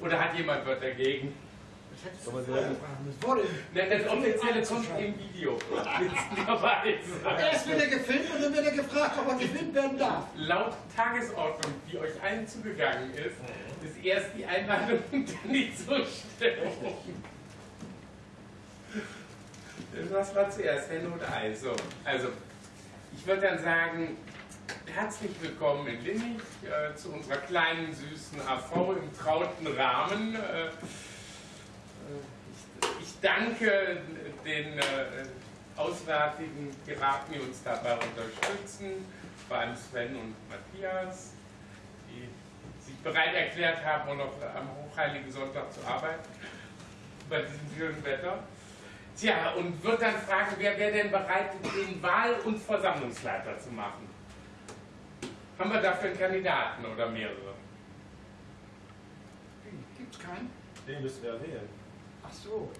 Oder hat jemand was dagegen? Das hättest du vorher fragen müssen. Wurde Nein, das Offizielle kommt im Video. Erst wird er gefilmt und dann wird er gefragt, ob er gefilmt werden darf. Laut Tagesordnung, die euch allen zugegangen ist, ist erst die Einladung und dann die Zustimmung. Was war zuerst, Henne oder Ei? So, also, ich würde dann sagen, herzlich willkommen in Linnich äh, zu unserer kleinen, süßen AV im trauten Rahmen. Äh, ich, ich, danke den äh, auswärtigen Piraten, die uns dabei unterstützen, vor allem Sven und Matthias, die sich bereit erklärt haben, auch noch am Hochheiligen Sonntag zu arbeiten, bei diesem schönen Wetter. Tja, und wird dann fragen, wer wäre denn bereit, den Wahl- und Versammlungsleiter zu machen? Haben wir dafür einen Kandidaten oder mehrere? Gibt es keinen? Den müssen wir wählen. Ach so.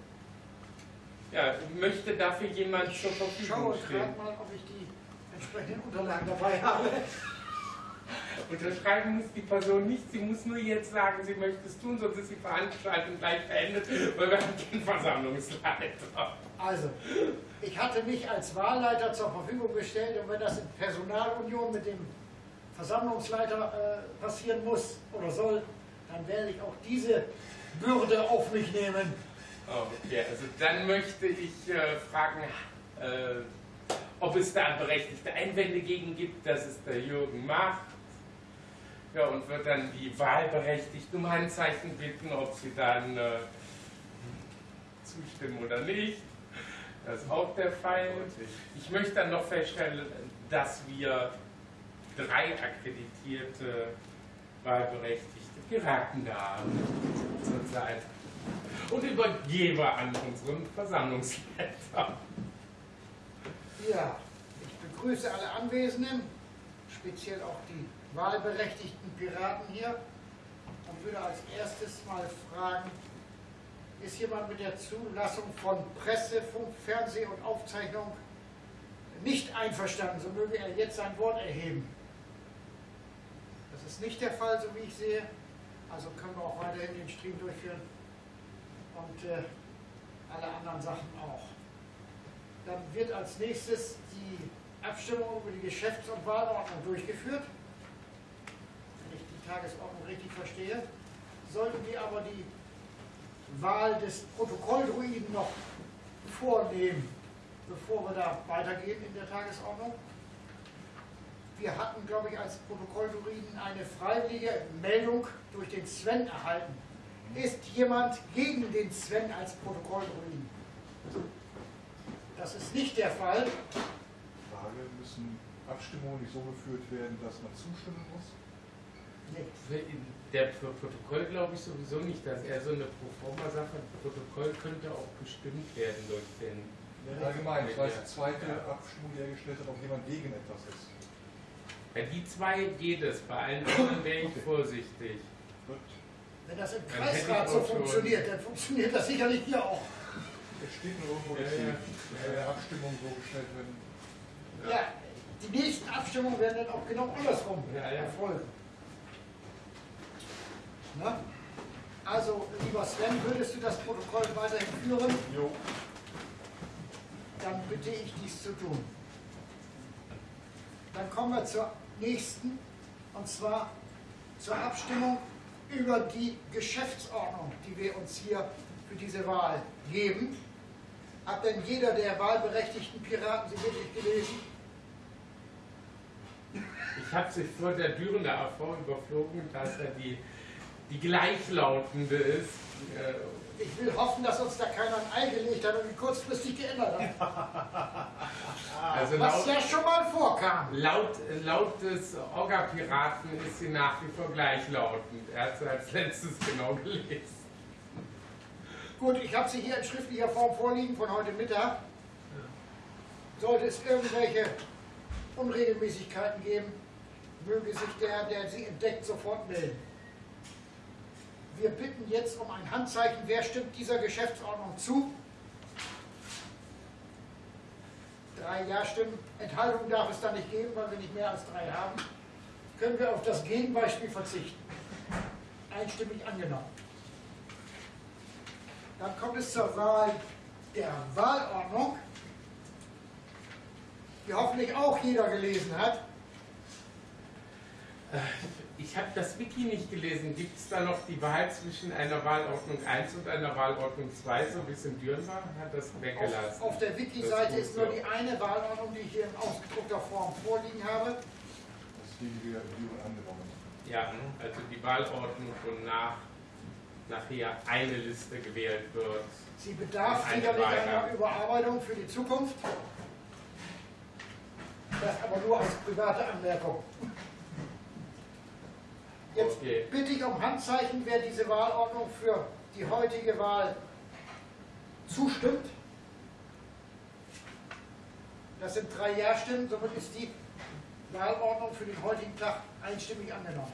Ja, möchte dafür jemand zur Ich Verfügung schaue stehen? gerade mal, ob ich die entsprechenden Unterlagen dabei habe. Unterschreiben muss die Person nicht, sie muss nur jetzt sagen, sie möchte es tun, sonst ist die Veranstaltung gleich beendet, weil wir haben keinen Versammlungsleiter. Also, ich hatte mich als Wahlleiter zur Verfügung gestellt und wenn das in Personalunion mit dem Versammlungsleiter äh, passieren muss oder soll, dann werde ich auch diese Bürde auf mich nehmen. Okay, also dann möchte ich äh, fragen, äh, ob es da berechtigte Einwände gegen gibt, dass es der Jürgen macht. Ja, und wird dann die Wahlberechtigten um Handzeichen bitten, ob sie dann äh, zustimmen oder nicht. Das ist auch der Fall. Ich möchte dann noch feststellen, dass wir drei akkreditierte Wahlberechtigte Piraten da zurzeit. Und übergebe an unseren Versammlungsleiter. Ja, ich begrüße alle Anwesenden, speziell auch die wahlberechtigten Piraten hier und würde als erstes mal fragen, ist jemand mit der Zulassung von Presse, Funk, Fernseh und Aufzeichnung nicht einverstanden, so möge er jetzt sein Wort erheben. Das ist nicht der Fall, so wie ich sehe. Also können wir auch weiterhin den Stream durchführen und äh, alle anderen Sachen auch. Dann wird als nächstes die Abstimmung über die Geschäfts- und Wahlordnung durchgeführt. Wenn ich die Tagesordnung richtig verstehe. Sollten wir aber die Wahl des Protokolldruiden noch vornehmen, bevor wir da weitergehen in der Tagesordnung. Wir hatten, glaube ich, als Protokolldruiden eine freiwillige Meldung durch den Sven erhalten. Ist jemand gegen den Sven als Protokolldruiden? Das ist nicht der Fall. Frage, müssen Abstimmungen nicht so geführt werden, dass man zustimmen muss? Nee. Für der für Protokoll glaube ich sowieso nicht, dass er so eine Proforma-Sache, Protokoll könnte auch bestimmt werden durch den. Allgemein, das war die zweite Abstimmung, die er gestellt hat, ob jemand gegen etwas ist. Bei die zwei geht es, bei allen anderen wäre ich vorsichtig. Gut. Wenn das im Kreisrat so funktioniert, dann funktioniert das sicherlich hier auch. Es steht nur irgendwo, Ja, dass ja. die Abstimmungen so gestellt werden. Ja, die nächsten Abstimmungen werden dann auch genau andersrum Ja, ja. erfolgen. Na? Also, lieber Sven, würdest du das Protokoll weiterhin führen? Jo. Dann bitte ich dies zu tun. Dann kommen wir zur nächsten, und zwar zur Abstimmung über die Geschäftsordnung, die wir uns hier für diese Wahl geben. Hat denn jeder der wahlberechtigten Piraten sie wirklich gelesen? Ich habe sie vor der Türen der AV überflogen, da es ja die, die gleichlautende ist. Äh, Ich will hoffen, dass uns da keiner ein Ei gelegt hat und kurzfristig geändert hat. Also Was laut, ja schon mal vorkam. laut, laut des Orga-Piraten ist sie nach wie vor gleichlautend. Er hat sie als letztes genau gelesen. Gut, ich habe sie hier in schriftlicher Form vorliegen von heute Mittag. Sollte es irgendwelche Unregelmäßigkeiten geben, möge sich der, der sie entdeckt, sofort melden. Wir bitten jetzt um ein Handzeichen. Wer stimmt dieser Geschäftsordnung zu? Drei Ja-Stimmen. Enthaltung darf es da nicht geben, weil wir nicht mehr als drei haben. Können wir auf das Gegenbeispiel verzichten? Einstimmig angenommen. Dann kommt es zur Wahl der Wahlordnung, die hoffentlich auch jeder gelesen hat. Ich habe das Wiki nicht gelesen. Gibt es da noch die Wahl zwischen einer Wahlordnung 1 und einer Wahlordnung 2, so wie es in Düren war? Hat das weggelassen? Auf, auf der Wiki-Seite ist nur die eine Wahlordnung, die ich hier in ausgedruckter Form vorliegen habe. Das ist die, die wir in Düren angenommen haben. Ja, also die Wahlordnung, wonach nachher eine Liste gewählt wird. Sie bedarf sicherlich einer Überarbeitung für die Zukunft. Das aber nur als private Anmerkung. Jetzt Okay. bitte ich um Handzeichen, wer diese Wahlordnung für die heutige Wahl zustimmt. Das sind drei Ja-Stimmen, somit ist die Wahlordnung für den heutigen Tag einstimmig angenommen.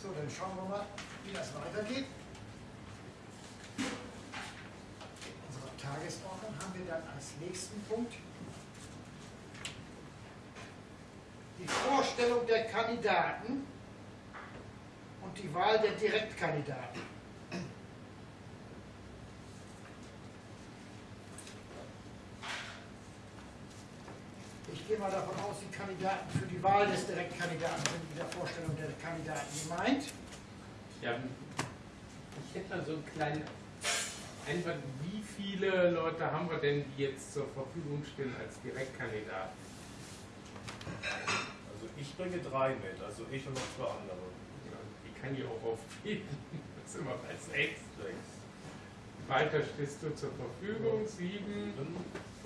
So, dann schauen wir mal, wie das weitergeht. In unserer Tagesordnung haben wir dann als nächsten Punkt die Vorstellung der Kandidaten und die Wahl der Direktkandidaten. Ich gehe mal davon aus, die Kandidaten für die Wahl des Direktkandidaten sind mit der Vorstellung der Kandidaten gemeint. Ja, ich hätte mal so einen kleinen Einwand. Wie viele Leute haben wir denn, die jetzt zur Verfügung stehen als Direktkandidaten? Ich bringe drei mit, also ich und noch zwei andere. Ja, Die kann ich auch aufgeben. Das sind wir bei sechs. Sechs. Walter stehst du zur Verfügung, sieben. Sind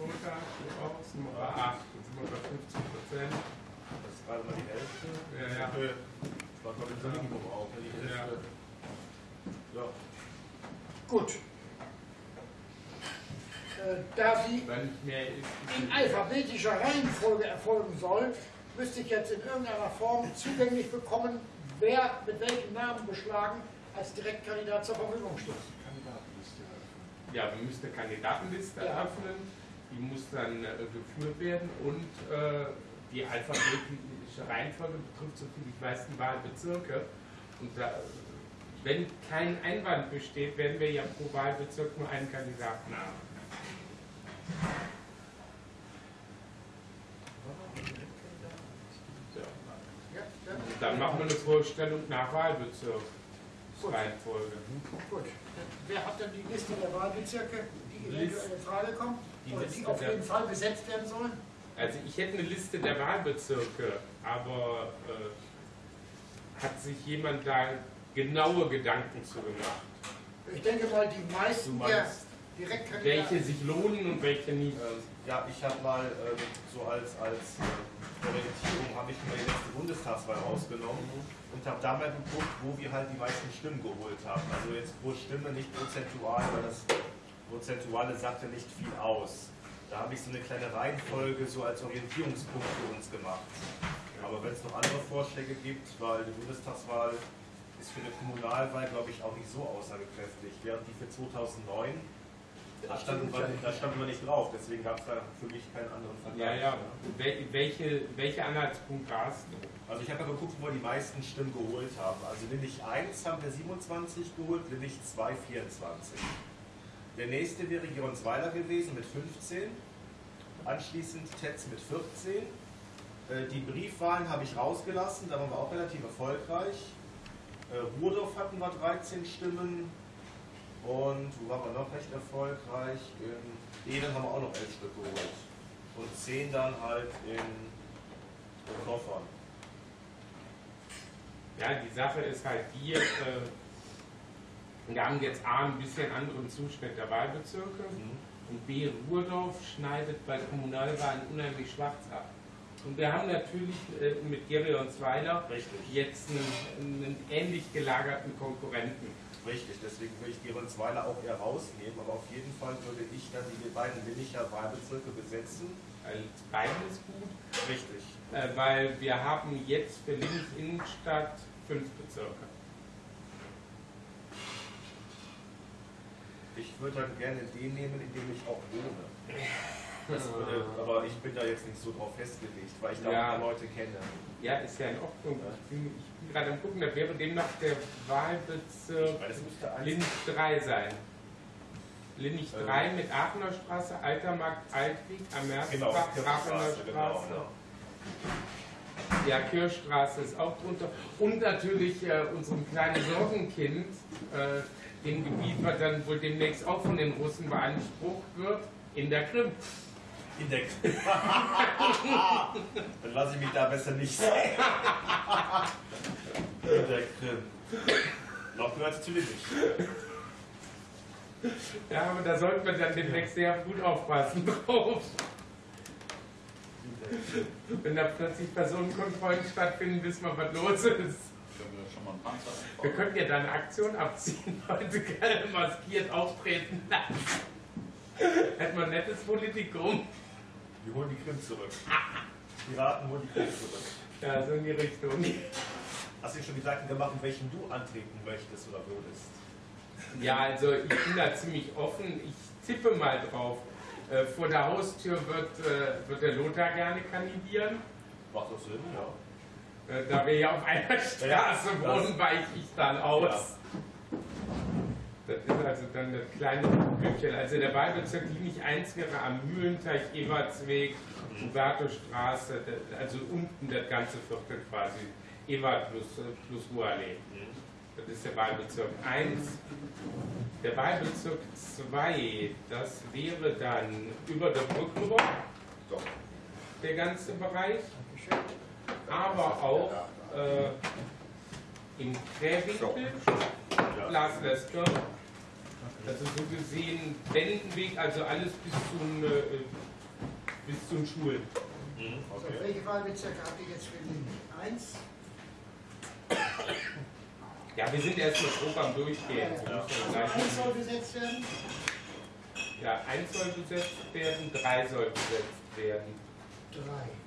wir bei acht. Jetzt sind wir bei 50 Prozent. Das ist gerade mal die Hälfte. Ja, ja. Das war ich das Minimum auch, die Hälfte. Ja. Gut. Äh, Da sie in alphabetischer Reihenfolge erfolgen soll, müsste ich jetzt in irgendeiner Form zugänglich bekommen, wer mit welchem Namen beschlagen als Direktkandidat zur Verfügung steht. Ja, wir müssen eine Kandidatenliste Ja. eröffnen. Die muss dann äh, geführt werden und äh, die alphabetische Reihenfolge betrifft, so viel ich weiß, die Wahlbezirke. Und da, wenn kein Einwand besteht, werden wir ja pro Wahlbezirk nur einen Kandidaten haben. Ja. Ja, ja. Und dann machen wir eine Vorstellung nach Wahlbezirk. Gut. Reihenfolge. Gut. Wer hat denn die Liste der Wahlbezirke, die eventuell Liste- in Frage kommen? die Oder die Liste auf der- jeden Fall besetzt werden sollen? Also ich hätte eine Liste der Wahlbezirke, aber äh, hat sich jemand da genaue Gedanken zu gemacht? Ich denke mal, die meisten der Direktkandidaten. Welche sich lohnen und welche nicht? Ja, ich habe mal ähm, so als, als ähm, Orientierung habe ich mir die letzte Bundestagswahl rausgenommen und habe da mal geguckt, wo wir halt die meisten Stimmen geholt haben. Also jetzt pro Stimme, nicht prozentual, weil das Prozentuale sagte nicht viel aus. Da habe ich so eine kleine Reihenfolge so als Orientierungspunkt für uns gemacht. Aber wenn es noch andere Vorschläge gibt, weil die Bundestagswahl ist für eine Kommunalwahl, glaube ich, auch nicht so aussagekräftig. Während die für 2009, da standen, wir, da standen wir nicht drauf, deswegen gab es da für mich keinen anderen Ja, Vergleich. ja. Wel welche, welche Anhaltspunkte hast du? Also ich habe ja geguckt, wo wir die meisten Stimmen geholt haben. Also Lillich 1 haben wir 27 geholt, Lillich 2 24. Der nächste wäre Geronsweiler gewesen mit 15. Anschließend Tetz mit 14. Äh, Die Briefwahlen habe ich rausgelassen, da waren wir auch relativ erfolgreich. Äh, Ruhdorf hatten wir 13 Stimmen. Und wo waren wir noch recht erfolgreich? In Ehlen haben wir auch noch 11 Stück geholt. Und 10 dann halt in, Koffern. Ja, die Sache ist halt die, äh, wir haben jetzt A, ein bisschen anderen Zuschnitt der Wahlbezirke und B, Ruhrdorf schneidet bei Kommunalwahlen unheimlich schwarz ab. Und wir haben natürlich äh, mit Gerionsweiler Richtig. jetzt einen, einen ähnlich gelagerten Konkurrenten. Richtig, deswegen würde ich Geronsweiler auch eher rausnehmen, aber auf jeden Fall würde ich dann die beiden Willicher Wahlbezirke besetzen. Also beides gut, Richtig. äh, weil wir haben jetzt für Linz Innenstadt fünf Bezirke. Ich würde dann gerne den nehmen, in dem ich auch wohne. Das, äh, aber ich bin da jetzt nicht so drauf festgelegt, weil ich da Ja. paar Leute kenne. Ja, ist ja in Ordnung. Ich bin, bin gerade am gucken, da wäre demnach der Wahlbezirk eins Linz 3 sein. Ähm. 3 mit Aachener Straße, Altermarkt, Altweg, am Genau, Aachener genau, Straße. genau. Ja, Kirchstraße ist auch drunter. Und natürlich äh, unserem kleinen Sorgenkind, äh, dem Gebiet, was dann wohl demnächst auch von den Russen beansprucht wird, in der Krim. In der Dann lasse ich mich da besser nicht sehen. In der Krim. Noch gehört sie zu Lippich. Ja, aber da sollten wir dann demnächst sehr gut aufpassen drauf. Wenn da plötzlich Personenkontrollen stattfinden, wissen wir, was los ist. Wir einen Panzer Wir könnten ja da eine Aktion abziehen, Leute gerne maskiert auftreten lassen. Hätten wir ein nettes Politikum. Wir holen die Krim zurück. Piraten holen die Krim zurück. Ja, so in die Richtung. Hast du dir schon Gedanken gemacht, in welchen du antreten möchtest oder würdest? Ja, also ich bin da ziemlich offen. Ich tippe mal drauf. Äh, vor der Haustür wird, äh, wird der Lothar gerne kandidieren. Macht doch Sinn, ja. Da wir ja auf einer Straße wohnen, weiche ich dann aus. Das ist also dann das kleine Blümchen. Also der Wahlbezirk Liebig 1 wäre am Mühlenteich, Ewartsweg, Hubertostraße, also unten das ganze Viertel quasi. Ewart plus, plus Ruhrallee. Das ist der Wahlbezirk 1. Der Wahlbezirk 2, das wäre dann über der Brückenrock, der ganze Bereich, aber auch äh, im Krähwinkel, Ja. Glaslesker, also so gesehen Wendenweg, also alles bis zum, äh, bis zum Schulen. Mhm, So, okay. welche Wahlbezirke habt ihr jetzt für den 1? Ja, wir sind erstmal grob am Durchgehen. Ja. müssen Also gleich- 1 soll besetzt werden? Ja, eins soll besetzt werden, drei soll besetzt werden. 3.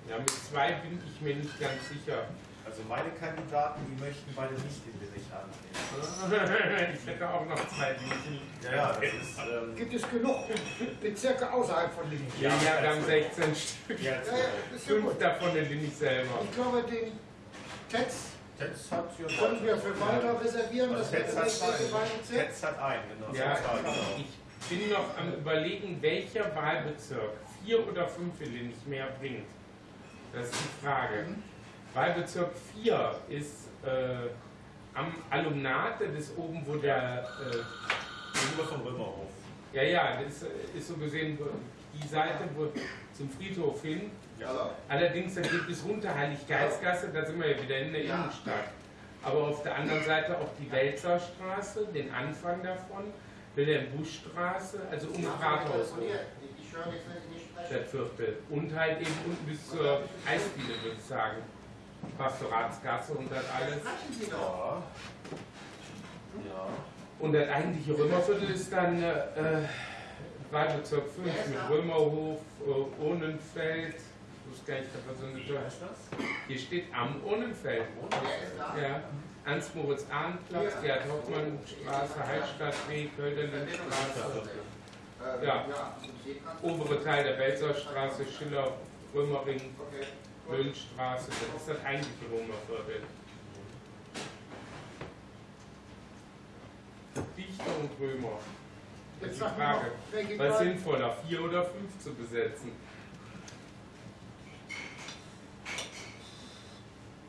Ja, mit zwei bin ich mir nicht ganz sicher. Also meine Kandidaten, die möchten beide nicht in Lippich antreten. Ich hätte auch noch zwei, die nicht. Ja, ja, das ist. Ähm, Gibt es genug Bezirke außerhalb von Linnich? Ja, ja, wir haben 16 Stück. ja, Ja, ja, ist ja Fünf gut. davon in Linnich selber. Ich glaube, den Tetz Tetz hat für können wir für Walter reservieren. Also Das wäre Tetz der hat nächste. Wahlbezirk. Tetz hat einen, genau. Ja, genau. ich bin noch am überlegen, welcher Wahlbezirk vier oder fünf in Linnich mehr bringt. Das ist die Frage. Wahlbezirk 4 ist äh, am Alumnate, das ist oben, wo der äh, Gegenüber vom Römerhof. Ja, ja, das ist, ist so gesehen die Seite wo, zum Friedhof hin. Ja. Allerdings, da geht es runter Heiliggeistgasse, da sind wir ja wieder in der Innenstadt. Aber auf der anderen Seite auch die Welzerstraße, den Anfang davon, Wilhelm-Busch-Straße, also um Rathaus Ich höre nichts, wenn ich nicht spreche. das Viertel. Und halt eben unten bis zur Eisdiele, würde ich sagen. Pastoratsgasse und das alles. Ja. Ja. Und das eigentliche Römerviertel ist dann äh, Wahlbezirk 5 mit Römerhof, äh, Ohnenfeld. Ich wusste gar nicht, das so eine heißt das? Hier steht am Ohnenfeld. Ja. Ernst-Moritz-Ahn-Platz, Gerhard-Hauptmann-Straße, Hallstattweg, Ja. Obere Teil der Belzerstraße, Schiller, Römering, Müllstraße. Das ist das eigentliche Römerviertel. Dichter und Römer. Das ist Jetzt die Frage. Was sinnvoller, vier oder fünf zu besetzen?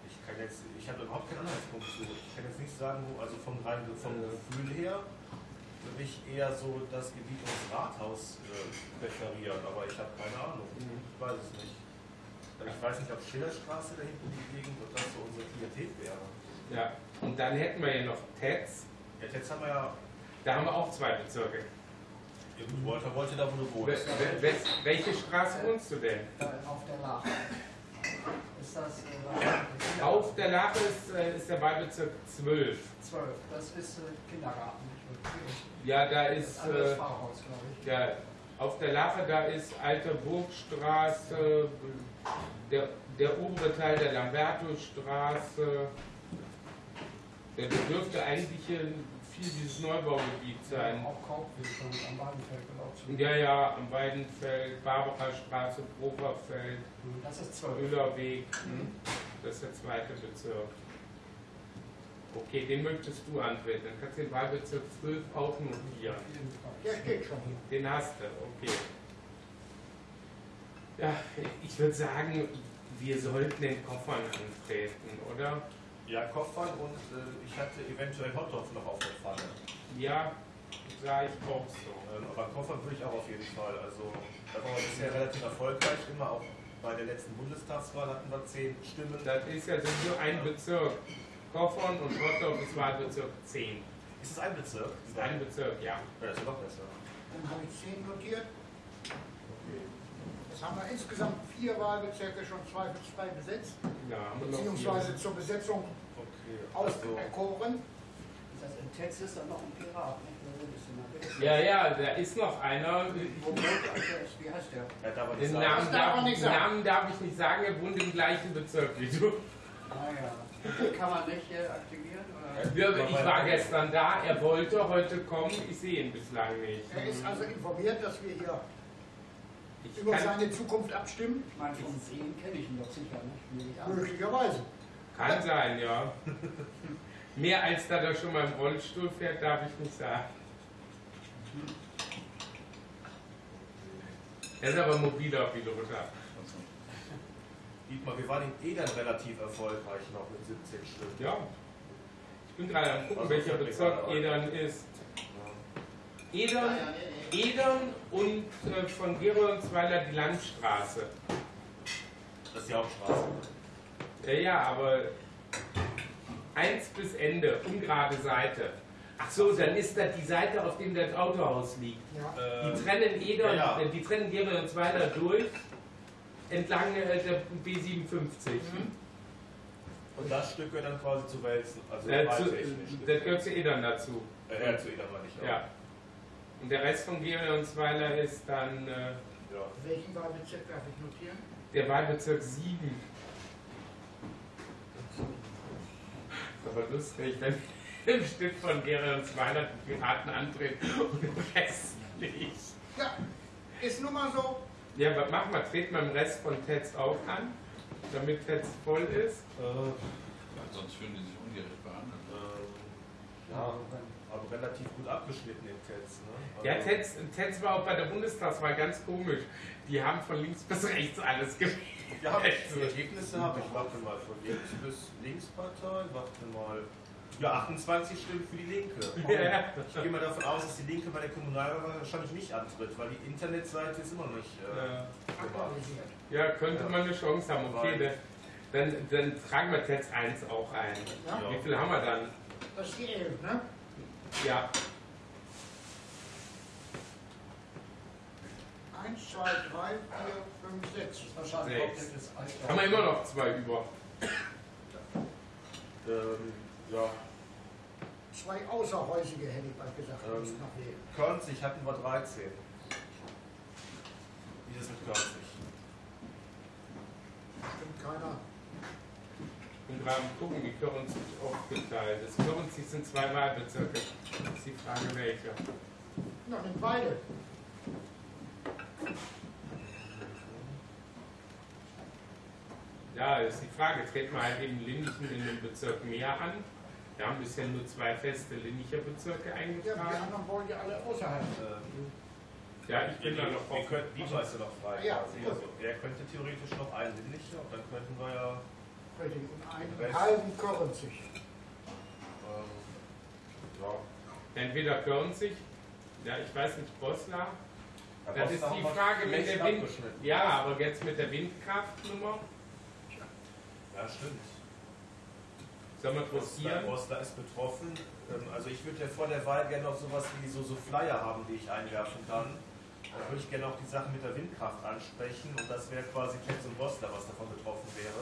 Ich kann jetzt, ich habe überhaupt keinen Anhaltspunkt zu. Ich kann jetzt nicht sagen, wo, also vom rein vom Ja. Gefühl her würde ich eher so das Gebiet ums Rathaus äh, präferieren, aber ich habe keine Ahnung. Ich weiß es nicht. Also Ich weiß nicht, ob Schillerstraße da hinten die Gegend, ob das so unsere Priorität wäre. Ja, und dann hätten wir ja noch Tetz. Ja, jetzt haben wir ja, Da haben wir auch zwei Bezirke. Walter wollte da, wo du wohnst. wel- wel- Welche Straße wohnst du denn? Da auf der Lache. Ist das äh, Auf der Lache ist, äh, ist der Wahlbezirk 12. 12? Das ist äh, Kindergarten. Ja, da ist, äh, ja, auf der Lache, da ist Alte Burgstraße, der, der obere Teil der Lambertusstraße. Der dürfte eigentlich hier viel dieses Neubaugebiet sein. Auch Kaufweg am gelaufen. Ja, ja, am Weidenfeld, Barbarastraße, Proferfeld, Das ist zwölf. Müllerweg. Hm? Das ist der zweite Bezirk. Okay, den möchtest du antreten. Dann kannst du den Wahlbezirk 12 auch notieren. Der steht schon. Den hast du, okay. Ja, ich würde sagen, wir sollten den Koffern antreten, oder? Ja, Koffern und äh, ich hatte eventuell Hotdogs noch auf der Pfanne. Ja, sah ich auch so. Ähm, aber Koffern würde ich auch auf jeden Fall. Also, da waren wir bisher relativ erfolgreich. Immer auch bei der letzten Bundestagswahl hatten wir zehn Stimmen. Das ist ja sind nur ein Bezirk. Koffern und Rotterdam ist Wahlbezirk 10. Ist es ein Bezirk? Das ist ein Bezirk, ja. Ja, das ist noch besser. Dann habe ich 10 notiert. Jetzt haben wir insgesamt vier Wahlbezirke schon zweifelsfrei besetzt, Ja, haben wir noch beziehungsweise zur Besetzung Okay. Also, auserkoren. Das heißt, in Text ist dann noch ein Pirat, Ja, ja, da ist noch einer. Wie heißt der? ja, Den Namen Das darf. Namen darf ich nicht sagen, er wohnt im gleichen Bezirk wie du. Ah ja. Den kann man nicht äh, aktivieren? Oder? Ja, ich war gestern da, er wollte heute kommen, ich sehe ihn bislang nicht. Er ist also informiert, dass wir hier Ich über seine Zukunft abstimmen. Ich meine, vom Sehen kenne ich ihn doch sicher, nicht? Möglicherweise. kann sein, ja. Mehr als da er schon mal im Rollstuhl fährt, darf ich nicht sagen. Er ist aber mobiler Piloter. Dietmar, wir waren in Edern relativ erfolgreich noch mit 17 Stimmen. Ja. Ich bin gerade am gucken, welcher Bezirk Edern ist. Edern, Edern und äh, von Geroldsweiler die Landstraße. Das ist die Hauptstraße. Ja, ja, aber eins bis Ende, ungerade Seite. Ach so, dann ist das die Seite, auf dem das Autohaus liegt. Ja. Die Ähm, trennen Edern, ja, ja. die trennen Geroldsweiler durch entlang äh, der B57. und das Stück gehört dann quasi zu Wälzen. Also Äh, zu, wahltechnisch. das gehört zu Edern dazu. Äh, ja, zu Edern meine ich. Ja. Und der Rest von Geroldsweiler ist dann äh, ja. Welchen Wahlbezirk darf ich notieren? der Wahlbezirk 7. Ist aber lustig, wenn im Stück von Geroldsweiler die Piraten antreten und im Rest nicht. Ja, ist nun mal so. Ja, was machen wir? Treten wir im Rest von Tetz auch an, damit Tetz voll ist? Äh, Sonst fühlen die sich ungerecht behandelt. ähm, ja, aber relativ gut abgeschnitten im Tetz. Ne? Also- Ja, Tetz, Tetz war auch bei der Bundestagswahl ganz komisch. Die haben von links bis rechts alles gewählt. Ja, die Ergebnisse habe ich. Warte mal, von links bis Linkspartei. Warte mal. Ja, 28 Stimmen für die Linke. Ja. Ich gehe mal davon aus, dass die Linke bei der Kommunalwahl wahrscheinlich nicht antritt, weil die Internetseite ist immer noch nicht äh, Ja. Ja, könnte man eine Chance haben. Okay, dann, dann, dann tragen wir Tetz 1 auch ein. Ja. Wie viel haben wir dann? Das ist die 11, ne? Ja, 1, 2, 3, 4, 5, 6. Das ist wahrscheinlich Sechs. hauptsächlich das Alter. haben wir immer noch zwei über. Ähm, ja, Zwei außerhäusige, hätte ich bald gesagt, Ähm. muss noch wählen. Körnzig hatten wir 13. Wie ist es mit Körnzig? Stimmt keiner. Ich bin gerade am gucken, wie Körnzig aufgeteilt ist. Körnzig sind zwei Wahlbezirke. Das ist die Frage, welche. Na, nimm beide. Ja, ist die Frage. Treten wir halt eben Linnichen in den Bezirk mehr an? Wir haben bisher nur zwei feste Linnicher Bezirke Ja, die eingetragen. anderen wollen ja alle außerhalb. Ähm, Ja, ich bin da noch könnten, Dietmar ist ja noch frei Ja, quasi. Also, er könnte theoretisch noch einen Linnicher und dann könnten wir ja. Richtig. Und einen Rest. halben Körnzig. Ähm, ja. Entweder Körnzig, ja, ich weiß nicht, Boslar. Ja, Das ist die Frage mit der Wind. Ja, aber jetzt mit der Windkraftnummer. Ja, stimmt. Sollen wir ist betroffen. Ähm, Also ich würde ja vor der Wahl gerne noch sowas wie so, so Flyer haben, die ich einwerfen kann. Dann würde ich gerne auch die Sache mit der Windkraft ansprechen und das wäre quasi Tetz und Bosler, was davon betroffen wäre.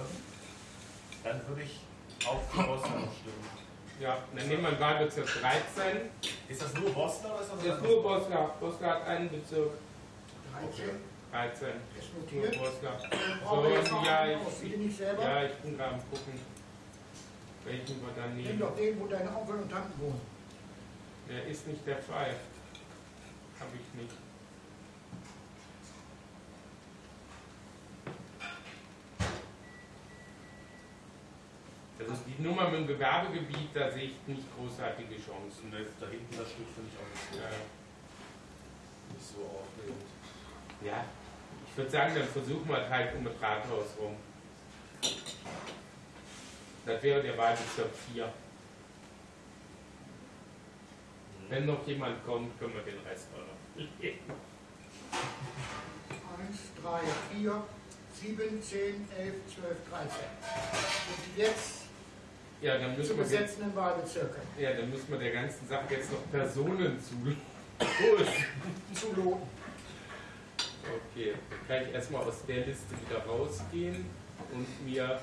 Dann würde ich auch für Bosler noch stimmen. Ja, dann nehmen wir Wahlbezirk 13. Ist das nur Bosler oder ist das Das ist nur Boslar. Boslar hat einen Bezirk. 13 13. ist Nur jetzt noch ja, einen ich-? Ja, ich bin gerade am gucken, welchen wir dann Nimm nehmen. doch den, wo deine Onkel und Tanten wohnen. Mehr ist nicht der Fall. Habe ich nicht. Also die Nummer mit dem Gewerbegebiet, da sehe ich nicht großartige Chancen. Und da hinten das Stück finde ich auch nicht so, Ja, nicht so aufregend. ja. ich würde sagen, dann versuchen wir es halt um das Rathaus rum. Das wäre der Wahlbezirk 4. Wenn noch jemand kommt, können wir den Rest auch noch. 1, 3, 4, 7, 10, 11, 12, 13. Und jetzt Ja, dann zu müssen wir, besetzenden Wahlbezirke ja, dann müssen wir der ganzen Sache jetzt noch Personen zu. zu loten. Okay, dann kann ich erstmal aus der Liste wieder rausgehen und mir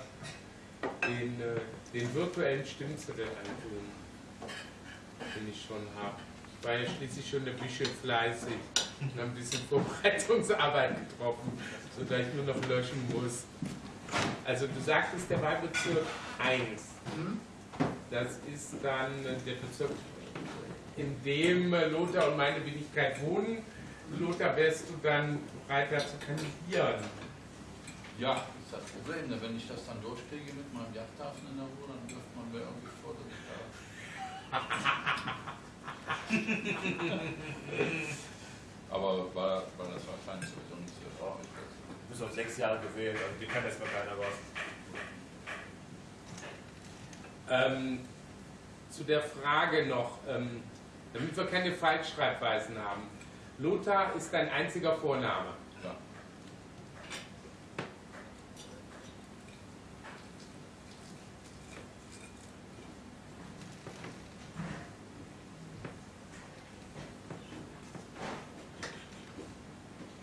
den, äh, den virtuellen Stimmzettel antun, den ich schon habe. Ich war ja schließlich schon ein bisschen fleißig und habe ein bisschen Vorbereitungsarbeit getroffen, sodass ich nur noch löschen muss. Also du sagtest der Wahlbezirk 1. Mhm. Das ist dann äh, der Bezirk, in dem äh, Lothar und meine Wenigkeit wohnen. Lothar, wärst du dann bereit, da zu kandidieren? Ja, ist das Problem. ne? Wenn ich das dann durchkriege mit meinem Yachthafen in der Ruhe, dann wirft man mir irgendwie vor, dass ich da. Aber weil, weil das wahrscheinlich sowieso nicht so traurig. Du bist auf sechs Jahre gewählt, also dir kann erstmal keiner was. Ähm, zu der Frage noch, ähm, damit wir keine Falschschreibweisen haben. Lothar ist dein einziger Vorname. Ja.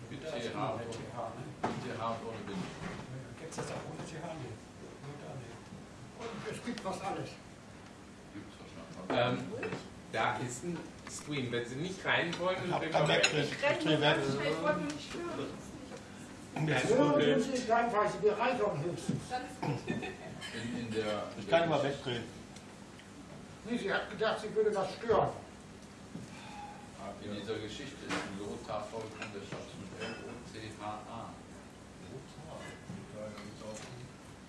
Mit TH, TH, ne? mit TH und ohne Bindestrich. Gibt es das auch ohne TH? Nee. Nur da, nee. Was alles. Ähm, da ist ein Screen. Wenn Sie nicht rein wollen, Ich dann kein wir weg. Backprint. Ich renne Ich weg. ich wollte nur nicht stören. Das ist Hören Problem. Sie nicht höchstens. In, in der, Ich kann immer wegdrehen. Nee, sie hat gedacht, sie würde das stören. In dieser Geschichte ist ein Lothar vollkommen der Schatz mit L-O-C-H-A.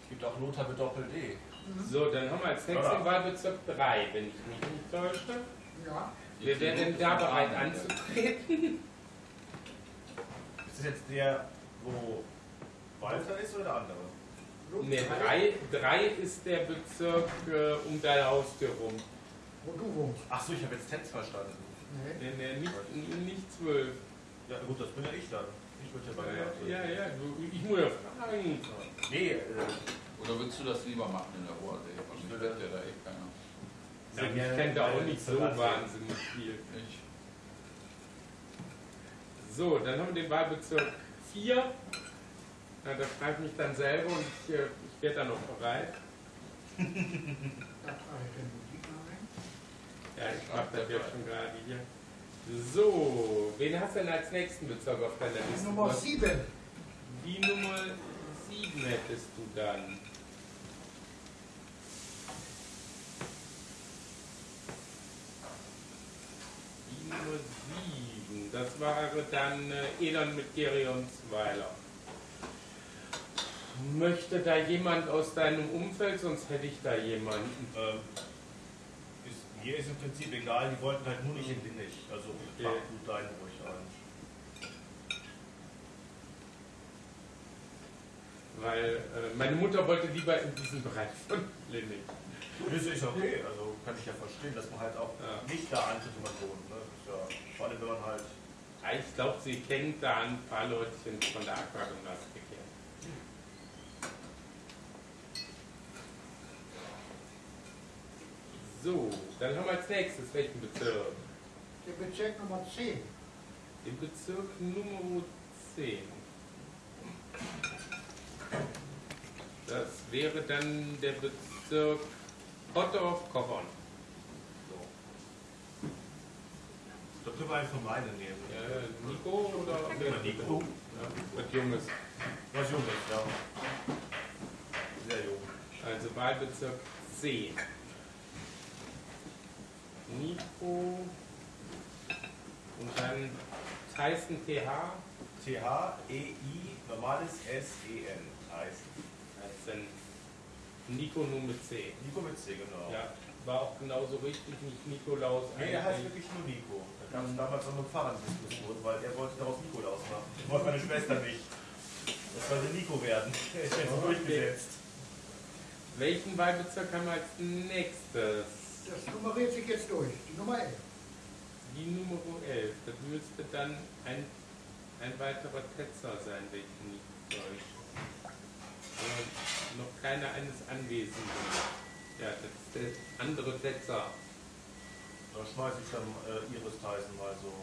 Es gibt auch Lothar mit Doppel-D. So, dann haben wir als nächstes Ja. den Wahlbezirk 3, wenn ich mich nicht täusche. Ja, Wer wäre denn da bereit anzutreten? Ist das jetzt der, wo Walter ist oder der andere? Ne, 3, 3 ist der Bezirk äh, um deine Haustür rum. Wo du wohnst. Ach so, ich habe jetzt Tenz verstanden. Nee. Ne, ne, nicht, nicht 12. Ja gut, das bin ja ich dann. Ich würde ja bei der Ja, ja, du, ich muss ja fragen. Nee, äh, Oder willst du das lieber machen in der Ruhe? Wahrscheinlich würde- wird ja da eh keiner. Ja, ich kenne da auch nicht so wahnsinnig viel. Ich. So, dann haben wir den Wahlbezirk 4. Ja, da frage ich mich dann selber und ich, äh, ich werde dann noch bereit. Da trage ich den Musik mal rein. Ja, ich mache das jetzt schon gerade hier. So, wen hast du denn als nächsten Bezirk auf deiner Liste? Nummer Was- 7. Die Nummer 7 hättest du dann. 7, das wäre dann äh, Elon mit Gerionsweiler. Möchte da jemand aus deinem Umfeld, sonst hätte ich da jemanden. ähm, ist, mir ist im Prinzip egal, die wollten halt nur nicht in Linnich. Also Okay. du deinen ruhig ein. Weil äh, meine Mutter wollte lieber in diesen Bereich von Linnich. Das ist okay, also kann ich ja verstehen, dass man halt auch Ja. nicht da antritt, wo man wohnt. Ne? Ja, vor allem wenn man halt Ja, Ich glaube, sie kennt da ein paar Leutchen von der Aquagymnastik her. So, dann haben wir als nächstes welchen Bezirk? Der Bezirk Nummer 10. Den Bezirk Nummer 10. Das wäre dann der Bezirk Pottdorf-Kochern. Da können wir einfach meine nehmen. Ja, Nico oder wir Nico. Ja, was Junges. Was Junges, ja. Sehr jung. Also Wahlbezirk 10. Nico. Und dann Tyson TH. T-H-E-I, normales S-E-N. Tyson. Dann Nico nur mit C. Nico mit C, genau. Ja, war auch genauso richtig, nicht Nikolaus. Nee, er heißt wirklich nur Nico. Gab es damals noch eine Fahrraddiskussion, weil er wollte daraus Nikolaus machen. Das wollte meine Schwester nicht. Das sollte Nico werden. Er ist jetzt durchgesetzt. Welchen Wahlbezirk haben wir als nächstes? Das nummeriert sich jetzt durch. Die Nummer 11. Die Nummer 11. Das müsste dann ein, ein weiterer Tetzer sein, wenn ich nicht täusche. Noch keiner eines Anwesenden. Ja, das ist der andere Tetzer. Da schmeiße ich dann äh, Iris Tyson mal so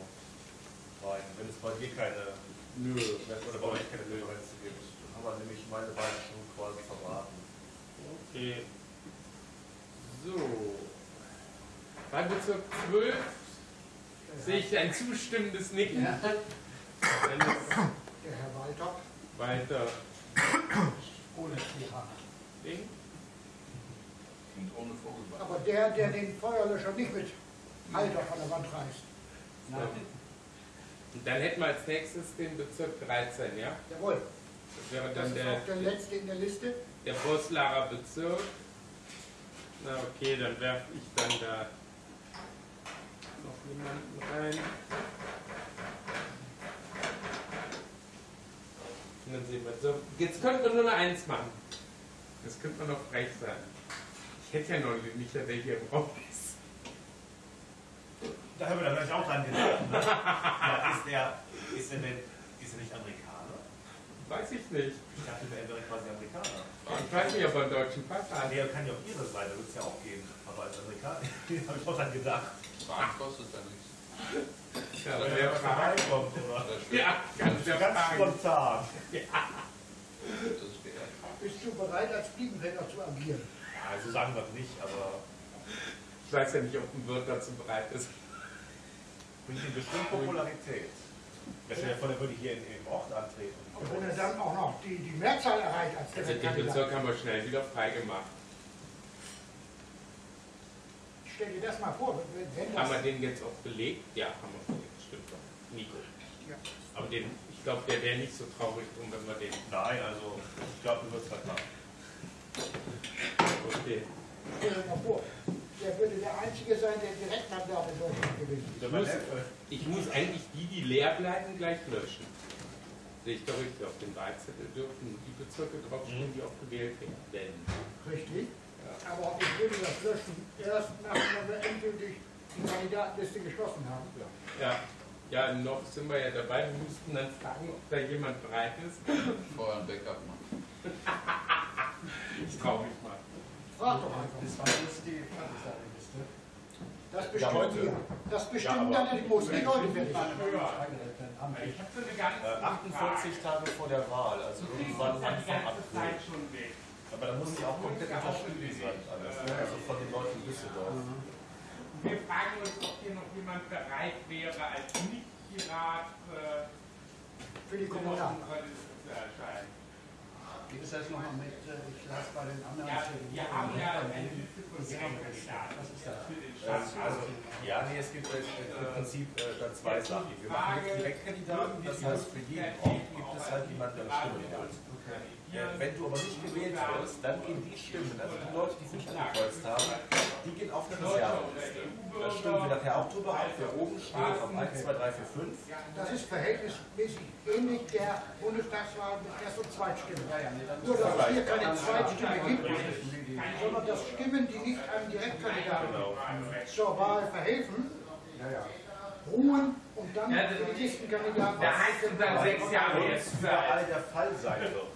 rein. Wenn es bei dir keine Nö. oder bei euch keine Präferenzen gibt. Dann haben wir nämlich meine beiden schon quasi verraten. Okay. So. Wahlbezirk 12 sehe ich ein zustimmendes Nicken. Ja. Der Herr Walter. weiter Ohne TH. Ding. Und ohne Vogelbart. Aber der, der den Feuerlöscher nicht mit Halter von der Wand reißt. Nein. Und dann hätten wir als nächstes den Bezirk 13, ja? Jawohl. Das wäre Das dann ist der, auch der letzte in der Liste. der Boslarer Bezirk. Na okay, dann werfe ich dann da noch jemanden rein. Und dann sehen wir. So, jetzt könnten wir nur eine Eins machen. Das könnte man noch frech sein. Ich hätte ja noch nicht, der hier im Raum ist. Da dann gleich auch dran gedacht. Ne? ja, ist, der, ist, er denn, ist er nicht Amerikaner? Weiß ich nicht. Ich dachte, er wäre quasi Amerikaner. Ich weiß nicht, ob er einen deutschen Pass Ah, hat. der kann ja auch ihre sein, da wird es ja auch gehen. Aber als Amerikaner, habe ich auch dann gedacht. Bahn kostet ja nichts. Ja, Wenn er der vorbeikommt, oder? Ja, ganz, der Ganz spontan. Geehrt. Bist du bereit, als Fliegenfänger zu agieren? Ja, so sagen wir es nicht, aber Ich weiß ja nicht, ob ein Wirt dazu bereit ist. Bringt ihm bestimmt Popularität. Vor, der würde hier in, im Ort antreten. Und wenn er dann auch noch die, die Mehrzahl erreicht als Also den. Bezirk haben wir schnell wieder freigemacht. Stell dir das mal vor, wenn, Haben wir den jetzt auch belegt? Ja, haben wir belegt, stimmt doch. Nico. Ja. Aber den, ich glaube, der wäre nicht so traurig drum, wenn wir den. Nein, also ich glaube, du wirst machen. Okay. Stell dir mal vor, der würde der Einzige sein, der Deutschland gewinnt. Der muss- Neffe. Ich muss eigentlich die, die leer bleiben, gleich löschen. Sehe ich doch richtig. Auf dem Wahlzettel dürfen die Bezirke draufstehen, die auch gewählt werden. Richtig. Ja. Aber ich würde das löschen, erst nachdem wir endgültig die Kandidatenliste geschlossen haben. Ja. Ja, noch sind wir ja dabei. Wir müssten dann fragen, ob da jemand bereit ist. Vorher ein Backup machen. Ich traue mich. Frag doch einfach. Das war jetzt die Kandidatenliste. Das Ja, heute. wir. Das Ja, bestimmen aber- dann die Muss. Ja. Amtlich. Ich habe so eine ganz Äh, 48 Tage vor der Wahl, also irgendwann die Anfang ganze April. schon weg. Aber da muss ja auch komplett unterschrieben sein, alles. Ne? Also von den Leuten in Düsseldorf. Wir fragen uns, ob hier noch jemand bereit wäre, als Nicht-Pirat äh, Für die Liste zu erscheinen. Wie ist das nochmal mit, äh, ich las bei den anderen Ja, wir haben ja bei eine den- Liste von Sie haben Direktkandidaten. Was ist das? Für den Ähm, Stadtrat. also, ja, nee, es gibt äh, im Prinzip äh, dann zwei Sachen. Wir machen jetzt Direktkandidaten, das heißt, für jeden Ort gibt es halt jemanden, der Stimmen hat. Äh, wenn du aber nicht gewählt wirst, dann gehen die Stimmen, also die Leute, die sich angekreuzt haben, die gehen auf eine Reserveliste. Da stimmen wir nachher auch drüber ab, wer oben steht, auf 1, 2, 3, 4, 5. Das ist verhältnismäßig ähnlich der Bundestagswahl mit Erst- und Zweitstimmen. Ja, ja, Nur, dass es hier keine Zweitstimme gibt, sondern dass Stimmen, die nicht einem Direktkandidaten Genau. zur Wahl verhelfen, ruhen und dann Ja, für die Listenkandidaten. Da heißt es dann sechs Jahre jetzt überall Zeit. der Fall sein wird.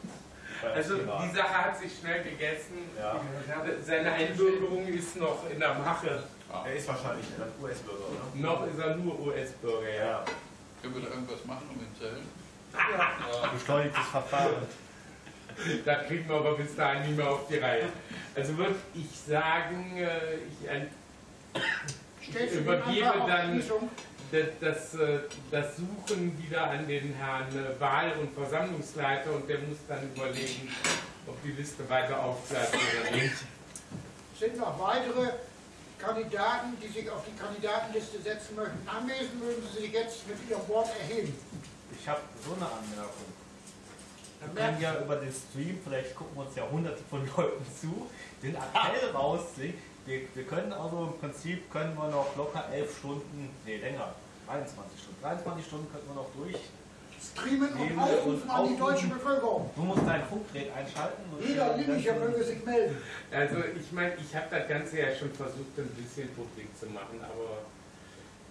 Also die Sache hat sich schnell gegessen. Ja. Seine Einbürgerung ist noch in der Mache. Er ist wahrscheinlich ein US-Bürger, oder? Noch ist er nur US-Bürger, ja. Ja. Können wir da irgendwas machen, um ihn zu helfen? Beschleunigtes Verfahren. Da kriegen wir aber bis dahin nicht mehr auf die Reihe. Also würde ich sagen, äh, ich den Übergebe dann-? Das, das, äh, das Suchen wieder an den Herrn äh, Wahl- und Versammlungsleiter und der muss dann überlegen, ob die Liste weiter aufbleibt oder nicht. Sind noch weitere Kandidaten, die sich auf die Kandidatenliste setzen möchten, anwesend, mögen Sie sich jetzt mit Ihrem Wort erheben. Ich habe so eine Anmerkung. Dann Wir können ja über den Stream, vielleicht gucken uns ja hunderte von Leuten zu, den Appell raussingen. Wir, wir können also im Prinzip können wir noch locker elf Stunden, nee länger, 23 Stunden. 23 Stunden könnten wir noch durch. streamen und aufrufen und an die deutsche Bevölkerung. Du musst dein Funkgerät einschalten. und Jeder Linicher möge sich melden. Also ich meine, ich habe das Ganze ja schon versucht, ein bisschen publik zu machen, aber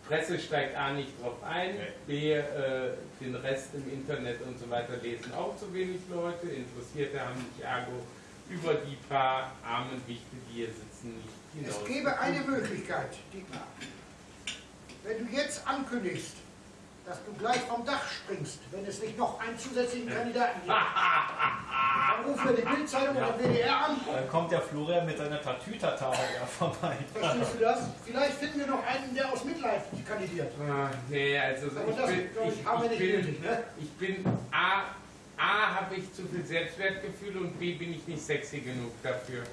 Presse steigt A nicht drauf ein, B, äh, den Rest im Internet und so weiter lesen auch zu wenig Leute, Interessierte haben sich ergo über die paar armen Wichte, die hier sitzen, nicht. Es gäbe eine Möglichkeit, Dietmar. Wenn du jetzt ankündigst, dass du gleich vom Dach springst, wenn es nicht noch einen zusätzlichen Kandidaten gibt, dann rufen wir die Bildzeitung oder WDR an. Dann kommt der Florian mit seiner Tatütata ja vorbei. Verstehst du das? Vielleicht finden wir noch einen, der aus Mitleid kandidiert. Ah, nee, also Aber ich das, bin, glaub ich, ich, haben wir ich nicht bin, nötig, ne? ich bin A, A habe ich zu viel Selbstwertgefühl und B bin ich nicht sexy genug dafür.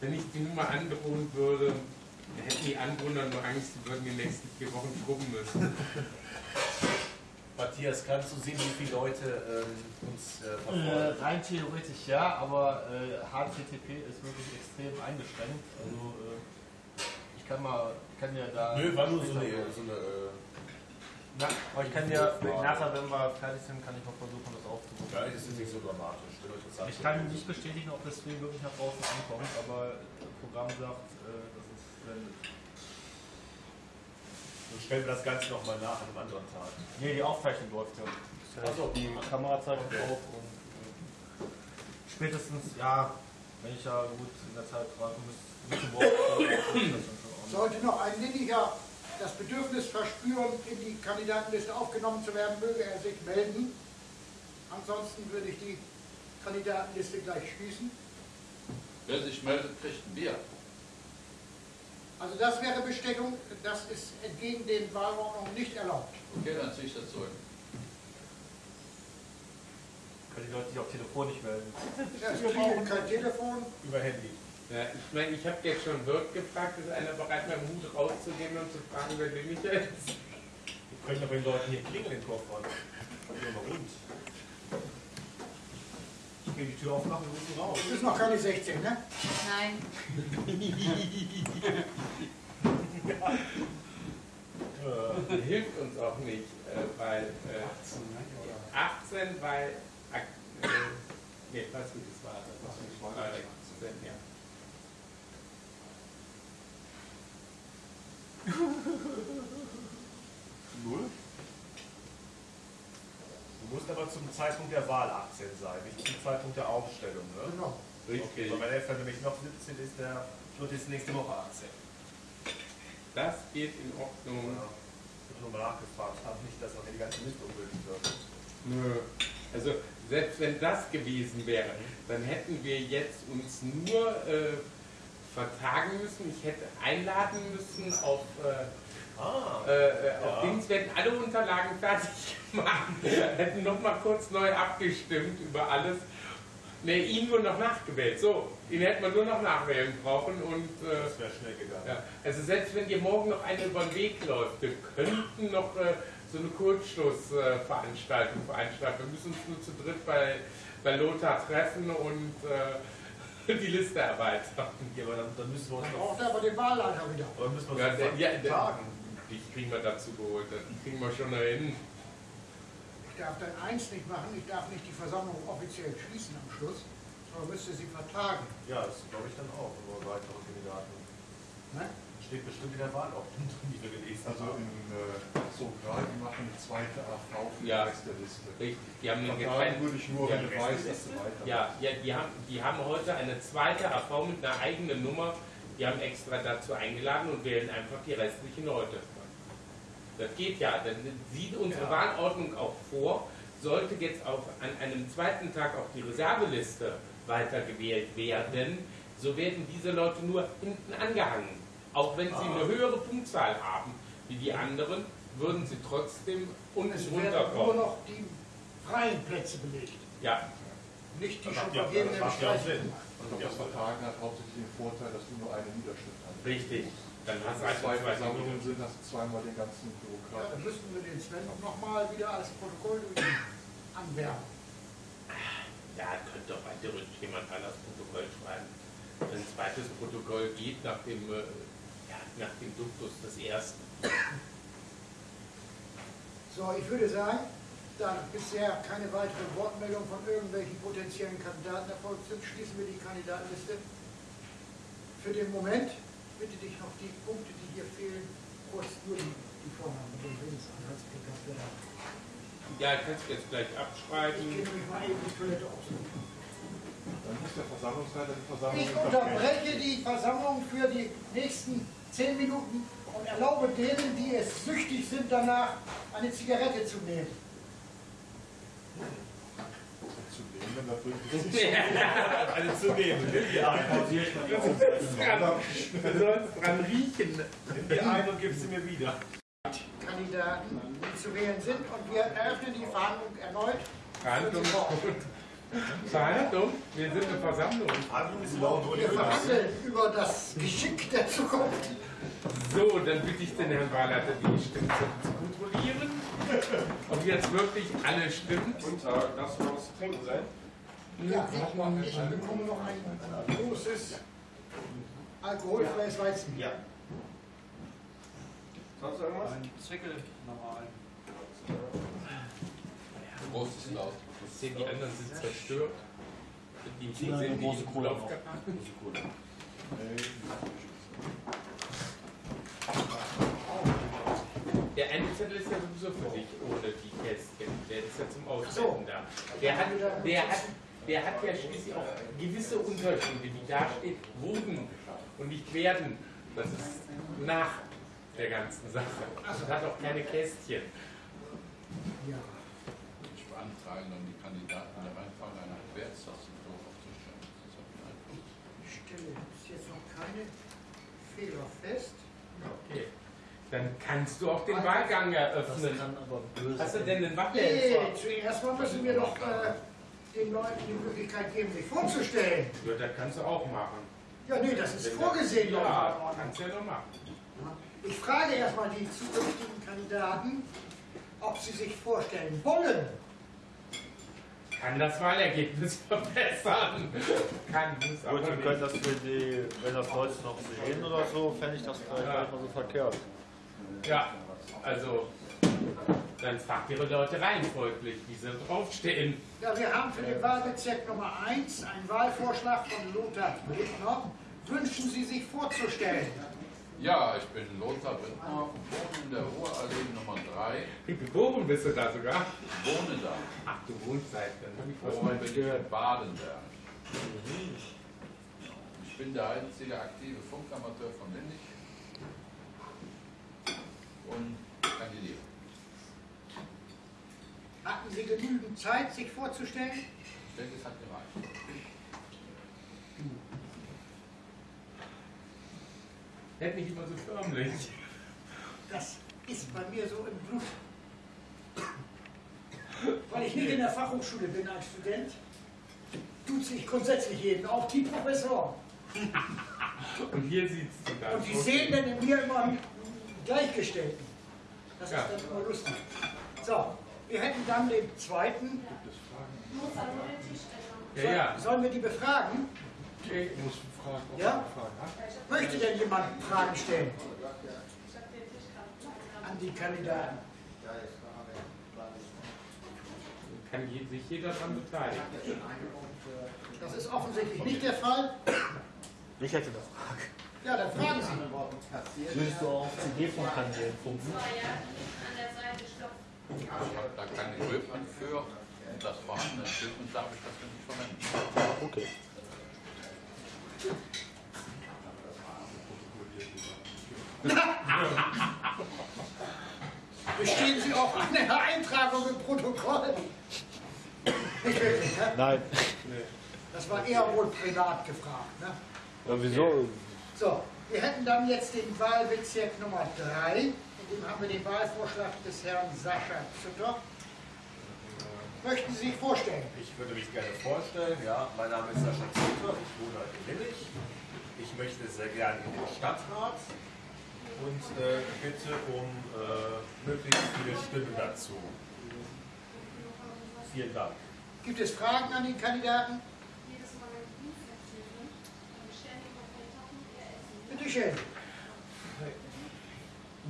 Wenn ich die Nummer androhen würde, hätten die Anwohner nur Angst, sie würden die nächsten vier Wochen schrubben müssen. Matthias, kannst du sehen, wie viele Leute ähm, uns äh, Äh, verfolgen? rein theoretisch ja, aber äh, HTTP ist wirklich extrem eingeschränkt. Also äh, ich kann mal, ich kann ja da. Nö, war nur so eine, so eine äh, Na, aber ich kann ja nachher, wenn wir fertig sind, kann ich noch versuchen, das aufzurufen. Ja, das ist nicht so dramatisch. Ich kann nicht bestätigen, ob das Stream wirklich nach draußen ankommt, aber das Programm sagt, äh, dass es sendet. Dann stellen wir das Ganze nochmal nach an einem anderen Tag. Nee, die Aufzeichnung läuft ja. Das heißt, Ach so. die Kamera zeigt Okay. auf und äh, spätestens, ja, wenn ich ja gut in der Zeit warten muss, Wort, ist das dann schon. Sollte noch ein Linicher das Bedürfnis verspüren, in die Kandidatenliste aufgenommen zu werden, möge er sich melden. Ansonsten würde ich die Kandidatenliste gleich schließen. Wer sich meldet, kriegt ein Bier. Also das wäre Bestechung, das ist entgegen den Wahlordnungen nicht erlaubt. Okay, dann ziehe ich das zurück. Können die Leute sich auch telefonisch melden. Ja, Es klingelt kein Telefon. Über Handy. Ja, ich meine, ich habe jetzt schon Wirt gefragt, ist einer bereit, meinen Hut rauszugeben und zu fragen, wer der nicht ist? Wir können doch den Leuten hier klingeln in Koffer. Ja, mal rund. Ich gehe die Tür aufmachen und rufen raus. Du bist noch keine 16, ne? Nein. Äh, Hilft uns auch nicht, äh, weil äh, 18, weil. Ak äh, nee, was gut ist, war das. Äh, 18, ja. Null? Du musst aber zum Zeitpunkt der Wahl 18 sein, nicht zum Zeitpunkt der Aufstellung. Ne? Genau. Okay, weil wenn der nämlich noch 17 ist, der wird jetzt nächste Woche 18. Das geht in Ordnung. Ja. Ich habe nur mal nachgefragt, haben nicht, dass noch die ganze Liste ungültig wird. Nö. Also selbst wenn das gewesen wäre, dann hätten wir jetzt uns nur äh, vertagen müssen. Ich hätte einladen müssen auf, äh, Ah, äh, auf Ja. Dings, wir hätten alle Unterlagen fertig gemacht, hätten nochmal kurz neu abgestimmt über alles. Ne, ihn nur noch nachgewählt. So, ihn hätte man nur noch nachwählen brauchen und äh, das wäre schnell gegangen. ja, also selbst wenn dir morgen noch einer über den Weg läuft, wir könnten noch äh, so eine Kurzschlussveranstaltung veranstalten. Wir müssen uns nur zu dritt bei, bei Lothar treffen und äh, die Liste erweitern. Ja, aber dann, dann müssen wir uns Dann noch. braucht er aber den Wahlleiter wieder. Oder müssen wir Ja, uns noch ja, der, tagen? die kriegen wir dazu geholt, die kriegen wir schon dahin. Ich darf dann eins nicht machen, ich darf nicht die Versammlung offiziell schließen am Schluss, sondern müsste sie vertagen. Ja, das glaube ich dann auch, über weitere Kandidaten. Ne? Steht bestimmt in der Wahlordnung drin, die wir gelesen Also haben. in, äh, so gerade, die machen eine zweite AV für Ja. die Rest der Liste. Richtig, die haben getrennten würde ich nur, wenn du weißt, dass du weiter Ja, ja die, haben, die haben heute eine zweite AV mit einer eigenen Nummer. Die haben extra dazu eingeladen und wählen einfach die restlichen Leute. Das geht ja. Dann sieht unsere Ja. Wahlordnung auch vor, sollte jetzt auch an einem zweiten Tag auch die Reserveliste weitergewählt werden, so werden diese Leute nur hinten angehangen. Auch wenn sie eine höhere Punktzahl haben wie die anderen, würden sie trotzdem unten Es werden nur runterkommen. noch die freien Plätze belegt. Ja, Nicht die schon ja- vergebenen das macht ja auch Streichen. Sinn. Und das Vertagen hat hauptsächlich den Vorteil, dass du nur eine Niederschrift hast. richtig. Dann hast du zwei Versammlungen sind, hast du zweimal den ganzen Ja, Bürokraten. dann müssten wir den Sven nochmal wieder als Protokoll anwerben. Ja, könnte doch weiter jemand anders Protokoll schreiben. Ein zweites Protokoll geht nach dem, äh, ja, nach dem Duktus des ersten. So, ich würde sagen, da bisher keine weitere Wortmeldung von irgendwelchen potenziellen Kandidaten erfolgt sind, schließen wir die Kandidatenliste. Für den Moment bitte dich noch die Punkte, die hier fehlen, kurz nur die, die Vornamen. Ja, kannst du jetzt gleich Ich abschreiben. gehe nämlich mal eben die Toilette aufsuchen. Dann muss der Versammlungsleiter die Versammlung Ich unterbreche die Versammlung für die nächsten zehn Minuten und erlaube denen, die es süchtig sind, danach eine Zigarette zu nehmen. Zu nehmen, Alle zu nehmen. Nimm die ein. Du sollst dran riechen. Nimm die ein und gib sie mir wieder. Kandidaten, die zu wählen sind und wir eröffnen die Verhandlung erneut. Verhandlung. Verhandlung? Wir sind eine Versammlung. Handlung ist laut und Wir verhandeln über das Geschick der Zukunft. So, dann bitte ich den Herrn Wahlleiter, die Stimmen zu kontrollieren. Ob jetzt wirklich alle stimmen. Guten Tag, darf noch was zu trinken sein? Ja, ich, ich bekomme noch ein großes alkoholfreies Weizen. Ja. Sonst irgendwas? Ein Zwickel nochmal ein. Groß ist laut. Sehen die anderen sind zerstört. Die sind die große im Cola noch. Der eine Zettel ist ja sowieso für dich ohne die Kästchen. Der ist ja zum Auswählen da. Der hat, der, hat, der hat ja schließlich auch gewisse Unterschiede, die da steht, wurden und nicht werden. Das ist nach der ganzen Sache. Und hat auch keine Kästchen. Ja. Ich beantrage dann die Kandidaten der Reihenfolge einer Querztastenfloh aufzustellen. Das ist einfach. Ich stelle bis jetzt noch keine Fehler fest. Okay. Dann kannst du auch den Wahlgang Das eröffnen. kann aber böse Hast du denn einen Nee, Wahlhelfer? zuerst mal müssen wir doch äh, den Leuten die Möglichkeit geben, sich vorzustellen. Ja, das kannst du auch machen. Ja, nee, das ist vorgesehen, Leute. Ja, kannst du ja noch machen. Ich frage erstmal die zukünftigen Kandidaten, ob sie sich vorstellen wollen. Kann das Wahlergebnis verbessern. Kann, muss aber Gut, wir nicht. können das für die, wenn das Leute noch sehen oder so, fände ich das vielleicht nicht mal so verkehrt. Ja, also, dann fragt ihre Leute rein folglich, wie sie draufstehen. Ja, wir haben für den Wahlbezirk Nummer 1 einen Wahlvorschlag von Lothar Brittner. Wünschen Sie sich vorzustellen? Ja, ich bin Lothar Brittner, wohne in der Ruhrallee Nummer 3. Geboren bist du da sogar. Ich wohne da. Ach, du wohnst seit, dann ich gehört. in Badenberg. Ich bin der einzige aktive Funkamateur von Lindig und kandidiere. Hatten Sie genügend Zeit, sich vorzustellen? Ich denke, es hat gereicht. Hätte nicht immer so förmlich. Das ist bei mir so im Blut. Weil ich nicht in der Fachhochschule bin als Student, tut sich grundsätzlich jeden, auch die Professoren. Und hier sieht's du da. Und die sehen dann in mir immer einen Gleichgestellten. Das Ja. ist dann immer lustig. So, wir hätten dann den zweiten. Ja, ja. Sollen wir die befragen? Okay. Ich muss fragen, Ja? Möchte denn jemand Fragen stellen? An die Kandidaten. Kann sich jeder daran beteiligen. Das ist offensichtlich nicht der Fall. Ich hätte eine Frage. Ja, dann fragen Sie. Würdest du auf CD-Funkkanälen funken? Ich habe da kein Equipment für. Und das vorhandene Equipment darf ich dafür nicht verwenden. Okay. Bestehen Sie auf eine Eintragung im Protokoll? Nicht wirklich, ne? Nein. Das war eher wohl privat gefragt. Ne? Ja, wieso? So, wir hätten dann jetzt den Wahlbezirk Nummer 3. In dem haben wir den Wahlvorschlag des Herrn Sascha Zütter. Möchten Sie sich vorstellen? Ich würde mich gerne vorstellen, ja, mein Name ist Sascha Zutter, ich wohne in Willig. Ich möchte sehr gerne in den Stadtrat und äh, bitte um äh, möglichst viele Stimmen dazu. Vielen Dank. Gibt es Fragen an den Kandidaten? Bitte schön.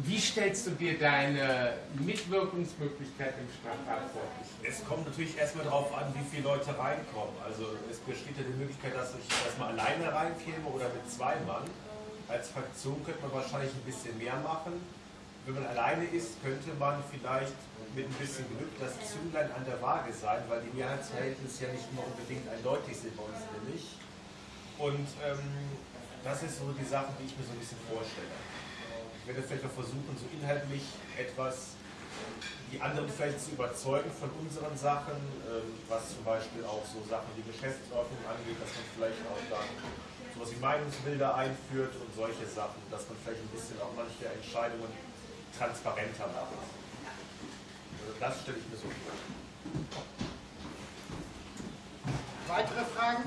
Wie stellst du dir deine Mitwirkungsmöglichkeit im Stadtrat vor? Es kommt natürlich erstmal darauf an, wie viele Leute reinkommen. Also es besteht ja die Möglichkeit, dass ich erstmal alleine reinkäme oder mit zwei Mann. Als Fraktion könnte man wahrscheinlich ein bisschen mehr machen. Wenn man alleine ist, könnte man vielleicht mit ein bisschen Glück das Zünglein an der Waage sein, weil die Mehrheitsverhältnisse ja nicht immer unbedingt eindeutig sind bei uns nämlich. Und ähm, das ist so die Sache, die ich mir so ein bisschen vorstelle. Ich werde vielleicht auch versuchen, so inhaltlich etwas die anderen vielleicht zu überzeugen von unseren Sachen, ähm, was zum Beispiel auch so Sachen wie Geschäftsordnung angeht, dass man vielleicht auch dann sowas wie Meinungsbilder einführt und solche Sachen, dass man vielleicht ein bisschen auch manche Entscheidungen transparenter macht. Also das stelle ich mir so vor. Weitere Fragen?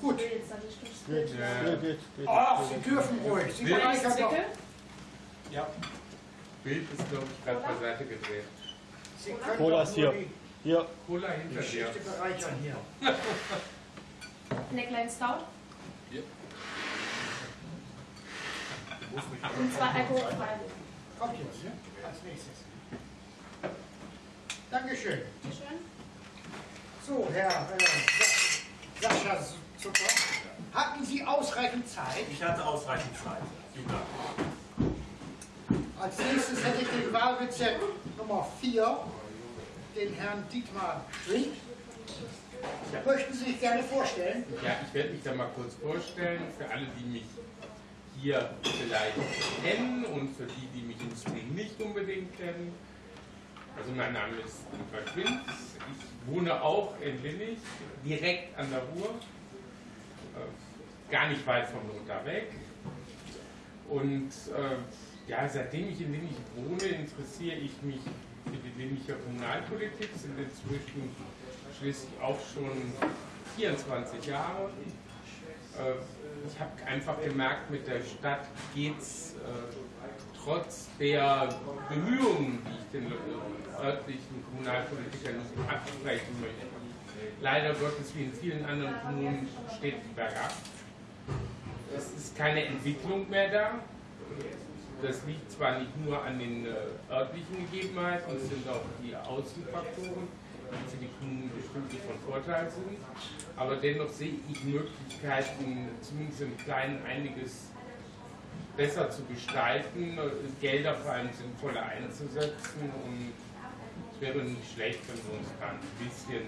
Gut. Ach, Sie dürfen ruhig. Sie bereichern doch. Ja. Bild ist, glaube ich, gerade beiseite gedreht. Sie können Cola doch ist hier. die Hier. Cola hinter dir. Geschichte bereichern hier. Neckline Stout Ja. und zwar alkoholfrei. Kommt jetzt, ne? Als nächstes. Dankeschön. Bitteschön. So, Herr äh, Sa- Sascha Hatten Sie ausreichend Zeit? Ich hatte ausreichend Zeit. Dank. Als nächstes hätte ich den Wahlbezirk Nummer 4, den Herrn Dietmar Schwind. Möchten Sie sich gerne vorstellen? Ja, ich werde mich da mal kurz vorstellen, für alle, die mich hier vielleicht kennen und für die, die mich im Stream nicht unbedingt kennen. Also mein Name ist Dietmar Schwind, ich wohne auch in Winnig, direkt an der Ruhr, gar nicht weit von Lothar weg. Und äh, ja, seitdem ich in Winnig wohne, interessiere ich mich für die Winniger Kommunalpolitik, sind inzwischen schließlich auch schon 24 Jahre. Äh, ich habe einfach gemerkt, mit der Stadt geht es äh, trotz der Bemühungen, die ich den äh, örtlichen Kommunalpolitikern absprechen möchte, leider Gottes wie in vielen anderen Kommunen steht bergab. Es ist keine Entwicklung mehr da. Das liegt zwar nicht nur an den äh, örtlichen Gegebenheiten, es sind auch die Außenfaktoren, die für die Kommunen bestimmt von Vorteil sind, aber dennoch sehe ich Möglichkeiten, zumindest im Kleinen einiges besser zu gestalten, Gelder vor allem sinnvoller einzusetzen und es wäre nicht schlecht, wenn wir uns da ein bisschen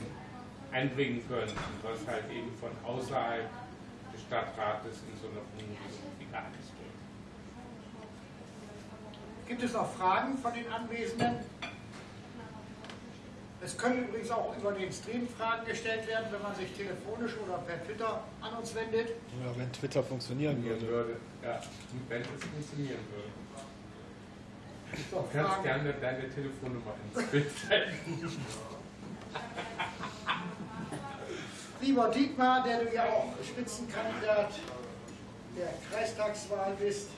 einbringen könnten, was halt eben von außerhalb des Stadtrates in so einer wie gar nicht geht. Gibt es noch Fragen von den Anwesenden? Es können übrigens auch über den Stream Fragen gestellt werden, wenn man sich telefonisch oder per Twitter an uns wendet. Ja, wenn Twitter funktionieren würde. würde. Ja, wenn es funktionieren würde. Du kannst gerne deine Telefonnummer ins Bild setzen. Lieber Dietmar, der du ja auch Spitzenkandidat der Kreistagswahl bist,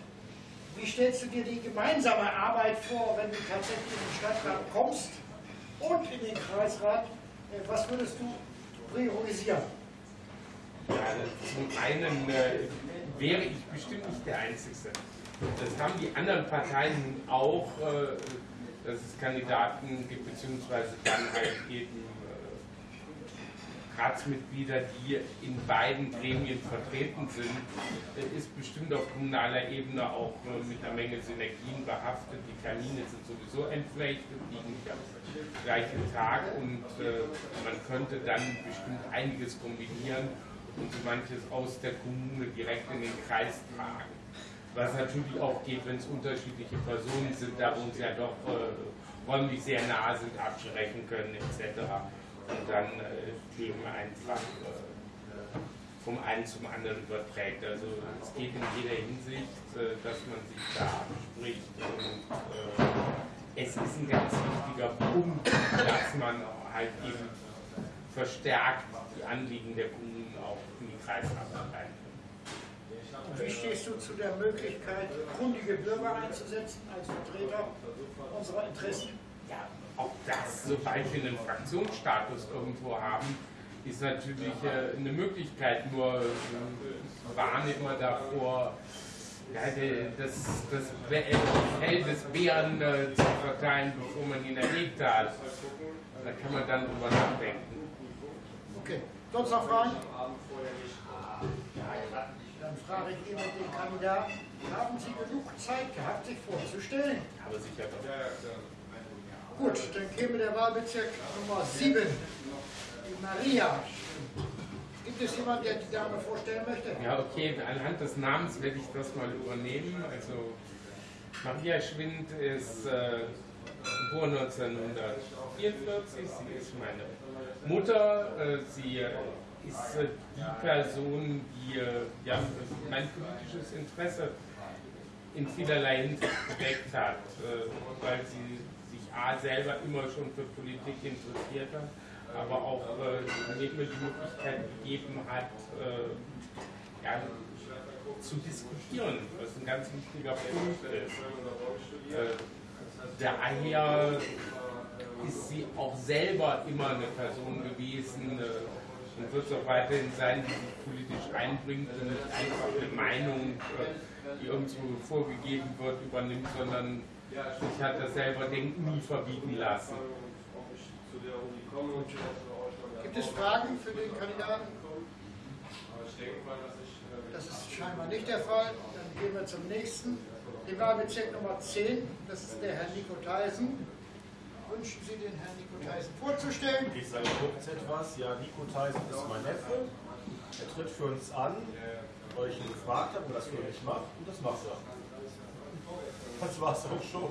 wie stellst du dir die gemeinsame Arbeit vor, wenn du tatsächlich in den Stadtrat kommst und in den Kreisrat? Äh, Was würdest du priorisieren? Ja, zum einen äh, wäre ich bestimmt nicht der Einzige. Das haben die anderen Parteien auch, äh, dass es Kandidaten gibt, beziehungsweise dann halt eben Ratsmitglieder, die in beiden Gremien vertreten sind, äh, ist bestimmt auf kommunaler Ebene auch äh, mit einer Menge Synergien behaftet. Die Termine sind sowieso entflechtet, liegen nicht am gleichen Tag und äh, man könnte dann bestimmt einiges kombinieren und so manches aus der Kommune direkt in den Kreis tragen. Was natürlich auch geht, wenn es unterschiedliche Personen sind, da uns ja doch äh, räumlich sehr nah sind, abschrecken können etc. Und dann äh, Themen einfach äh, vom einen zum anderen überträgt. Also es geht in jeder Hinsicht, äh, dass man sich da abspricht und äh, es ist ein ganz wichtiger Punkt, dass man halt eben verstärkt die Anliegen der Kommunen auch in die Kreisarbeit einbringt. Und wie stehst du zu der Möglichkeit, kundige Bürger einzusetzen als Vertreter unserer Interessen? Ja, auch das, sobald wir einen Fraktionsstatus irgendwo haben, ist natürlich äh, eine Möglichkeit, nur äh, warne immer davor, ja, das, das Fell des Bären äh, zu verteilen, bevor man ihn erlegt hat. Da kann man dann drüber nachdenken. Okay, sonst noch Fragen? Dann frage ich immer den Kandidaten, haben Sie genug Zeit gehabt, sich vorzustellen? Aber sicher doch. Gut, dann käme der Wahlbezirk Nummer 7, die Maria. Gibt es jemanden, der die Dame vorstellen möchte? Ja, okay, anhand des Namens werde ich das mal übernehmen. Also, Maria Schwind ist äh, geboren 1944, sie ist meine Mutter, äh, sie ist äh, die Person, die äh, ja, mein politisches Interesse in vielerlei Hinsicht geweckt hat, äh, weil sie A selber immer schon für Politik interessiert hat, aber auch äh, mir immer die Möglichkeit gegeben hat, äh, ja, zu diskutieren, was ein ganz wichtiger Punkt ist. Äh, daher ist sie auch selber immer eine Person gewesen äh, und wird es auch weiterhin sein, die sich politisch einbringt und nicht einfach eine Meinung, äh, die irgendwo vorgegeben wird, übernimmt, sondern sich hat das selber Denken nie verbieten lassen. Gibt es Fragen für den Kandidaten? Das ist scheinbar nicht der Fall. Dann gehen wir zum nächsten. Den Wahlbezirk Nummer 10, das ist der Herr Nico Theisen. Wünschen Sie den Herrn Nico Theisen vorzustellen? Ich sage kurz etwas. Ja, Nico Theisen ist mein Neffe. Er tritt für uns an, weil ich ihn gefragt habe, ob er das für mich macht. Und das macht er. Das war's auch schon.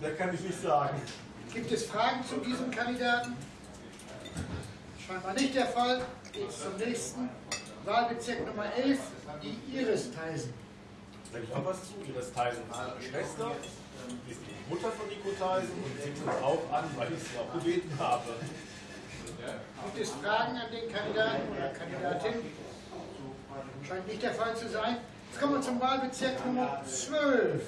Mehr kann ich nicht sagen. Gibt es Fragen zu diesem Kandidaten? Scheinbar nicht der Fall. Geht zum nächsten. Wahlbezirk Nummer 11, die Iris Theisen. Sag ich auch was zu? Iris Theisen ist meine Schwester. Die ist die Mutter von Nico Theisen und sie tritt auch an, weil ich sie auch gebeten habe. Gibt es Fragen an den Kandidaten oder Kandidatin? Scheint nicht der Fall zu sein. Jetzt kommen wir zum Wahlbezirk Nummer 12,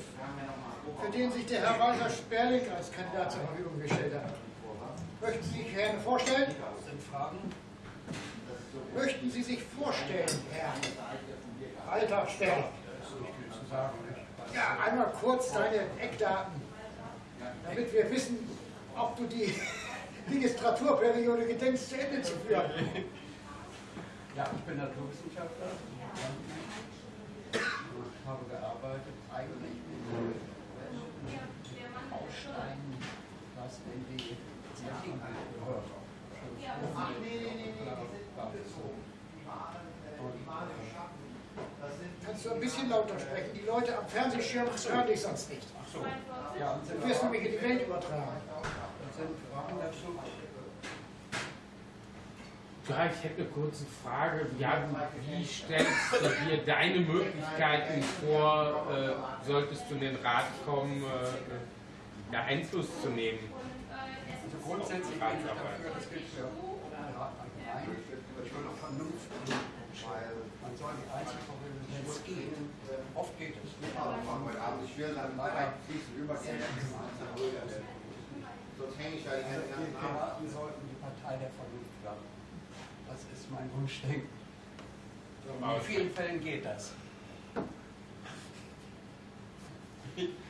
für den sich der Herr Walter Sperling als Kandidat zur Verfügung gestellt hat. Möchten Sie sich gerne vorstellen? Möchten Sie sich vorstellen, Herr Walter Sperling? Ja, einmal kurz deine Eckdaten, damit wir wissen, ob du die Legislaturperiode gedenkst, zu Ende zu führen. Ja, ich bin Naturwissenschaftler. Ich habe gearbeitet eigentlich mit Bausteinen, was in die Zertifikate gehört. Kannst du ein bisschen lauter sprechen? Die Leute am Fernsehschirm hören dich sonst nicht. Ja, und sind Du wirst nämlich in die Welt übertragen. sind? Ja, ich hätte eine kurze Frage. Ja, wie stellst du dir deine Möglichkeiten vor, äh, solltest du in den Rat kommen, äh, ja, Einfluss zu nehmen? Also grundsätzlich bin ich dafür, das gilt für den Rat allgemein, schon noch Vernunft, weil man soll die Einzelverwendung, wenn es geht, oft geht es nicht, aber man Ich will dann leider fließen übergehen. Sonst hänge ich da die Also die Abend. Piraten sollten die Partei der Vernunft werden. Das ist mein Wunschdenken. In vielen Fällen geht das.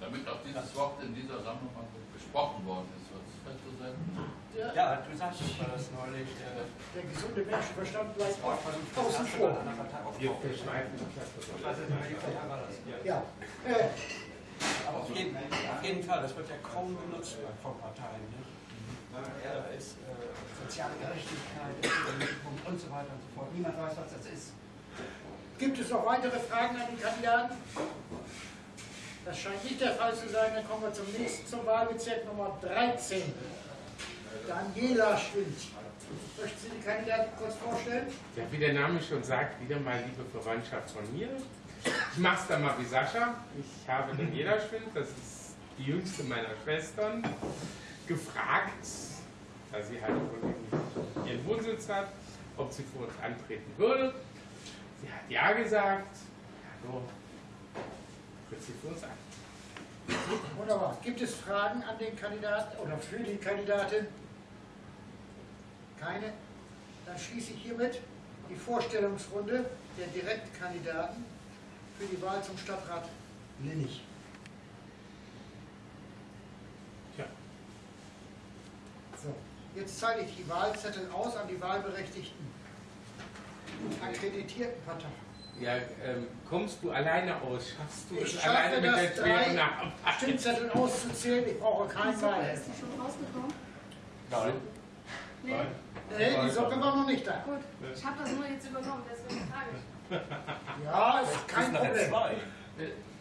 Damit auch dieses Wort in dieser Sammlung mal besprochen worden ist, festzusetzen? Ja, du sagst das neulich. Äh, Der gesunde Menschenverstand bleibt Wort Vernunft außen vor. auch Also, die war. Ja. Äh, Aber auf jeden, auf jeden Fall, das wird ja kaum genutzt von Parteien. Nicht? Da ist äh, soziale Gerechtigkeit und so weiter und so fort. Niemand weiß, was das ist. gibt es noch weitere Fragen an den Kandidaten? Das scheint nicht der Fall zu sein. Dann kommen wir zum nächsten, zum Wahlbezirk Nummer 13. Daniela Schwind. Möchten Sie die Kandidaten kurz vorstellen? Ja, wie der Name schon sagt, wieder mal liebe Verwandtschaft von mir. Ich mach's dann mal wie Sascha. Ich habe Daniela Schwind, das ist die jüngste meiner Schwestern, gefragt, da sie halt ihren Wohnsitz hat, ob sie für uns antreten würde. Sie hat ja gesagt, also uns an. Wunderbar. Gibt es Fragen an den Kandidaten oder für die Kandidatin? Keine? Dann schließe ich hiermit die Vorstellungsrunde der Direktkandidaten für die Wahl zum Stadtrat Linnig. Tja, So, jetzt zeige ich die Wahlzettel aus an die wahlberechtigten akkreditierten Parteien. Ja ähm, kommst du alleine aus? Schaffst du Ich es schaffe alleine mit der schweren Arbeit? Stimmzettel auszuzählen. Ich brauche keinen Die Socke, Wahl. ist die schon rausgekommen? Nein. Nee. Nein. Nee, die Socke war noch nicht da. Gut, ich habe das nur jetzt übernommen, deswegen frage ich. Ja, ist kein Problem.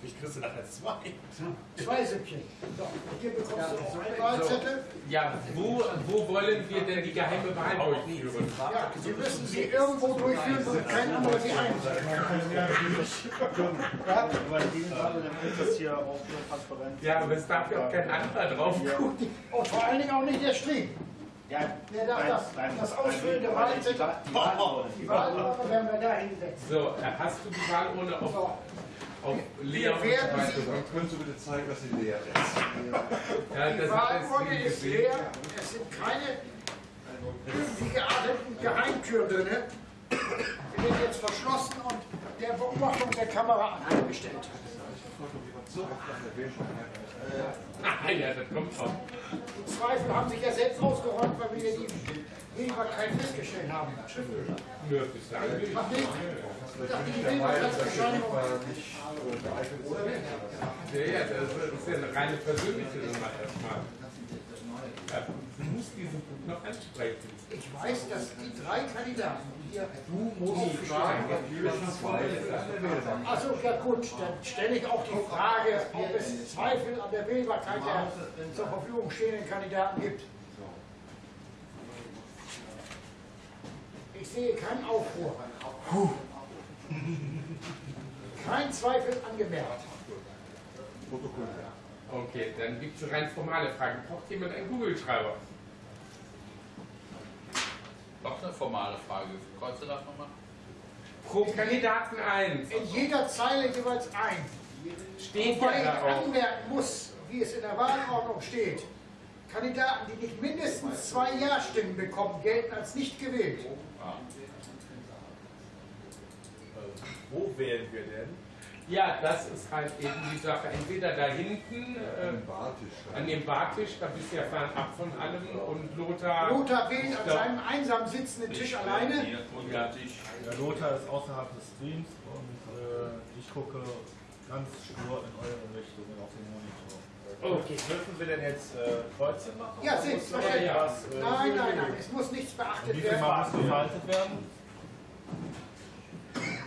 Zwei. Ich kriegst du nachher zwei. Zwei Süppchen. So, hier bekommst du auch einen Wahlzettel. Ja, wo, wo wollen wir denn die geheime Wahl durchführen? Ja, Sie müssen sie irgendwo durchführen, wo kein anderer sie einsieht. Über diesen Fall, dann ist das hier auch nur transparent. Ja, aber es darf ja auch kein anderer drauf gucken. Und vor allen Dingen auch nicht der Stream. Ja, Wer darf nein, das? Das nein, ausfüllende die- Wahlzettel. Die Wahl, Die Wahlurne werden wir da hinsetzen. So, hast du die Wahlurne auf, So, auf Lea Wir und so weiter? können Sie bitte zeigen, dass sie leer ist. Ja, die Wahlurne ist leer. Es sind keine irgendwie gearteten Geheimtüren drin. Die werden jetzt verschlossen und der Beobachtung der Kamera angestellt. Ah, ja, das kommt auch. Die Zweifel haben sich ja selbst ausgeräumt, weil wir hier die Wählbarkeit festgestellt haben. Nö, nicht. Macht nichts. Ich dachte, die Wählbarkeitsbescheinigung. Ja, ja, das ist ja eine reine persönliche Nummer erstmal. Du musst diesen Punkt noch ansprechen. Ich weiß, dass die drei Kandidaten, hier Du musst fragen, Achso, ja gut, dann stelle ich auch die Frage, ob es Zweifel an der Wählbarkeit der zur Verfügung stehenden Kandidaten gibt. Ich sehe keinen Aufruhr. Kein Zweifel angemerkt. Okay, dann gibt es rein formale Fragen. Braucht jemand einen Google-Schreiber? Noch eine formale Frage. Kreuze das nochmal? Pro Kandidaten eins. In jeder Zeile jeweils ein. Steht Wobei ja ich da auch. anmerken muss, wie es in der Wahlordnung steht, Kandidaten, die nicht mindestens zwei Ja-Stimmen bekommen, gelten als nicht gewählt. Wo wählen wir denn? Ja, das ist halt eben die Sache. Entweder da hinten äh, an dem Bartisch, da bist du ja fernab von allem und Lothar. Lothar wählt an seinem einsam sitzenden Tisch alleine. Ja. Lothar ist außerhalb des Streams und äh, ich gucke ganz stur in eure Richtung auf den Monitor. Okay. Dürfen wir denn jetzt äh, Kreuze machen? Ja, selbstverständlich. etwas, äh, Nein, nein, nein, es muss nichts beachtet Wie viel Mal muss werden. gefaltet werden?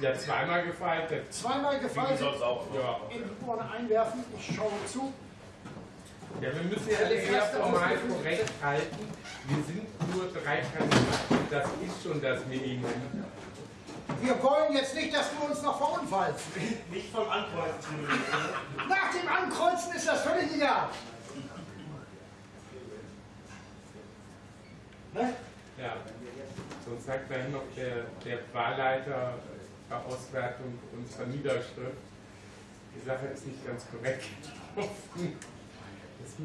Ja, zweimal gefaltet. Zweimal gefaltet. Ja. in die Urne einwerfen, ich schaue zu. Ja, wir müssen ja alle sehr formal korrekt halten. Wir sind nur drei Kandidaten. Das ist schon das Minimum. Wir wollen jetzt nicht, dass du uns noch verunfallst. Nicht vom Ankreuzen. Nach dem Ankreuzen ist das völlig egal. Ne? Ja. Sonst sagt gleich noch der, der Wahlleiter Auswertung unserer Niederschrift, die Sache ist nicht ganz korrekt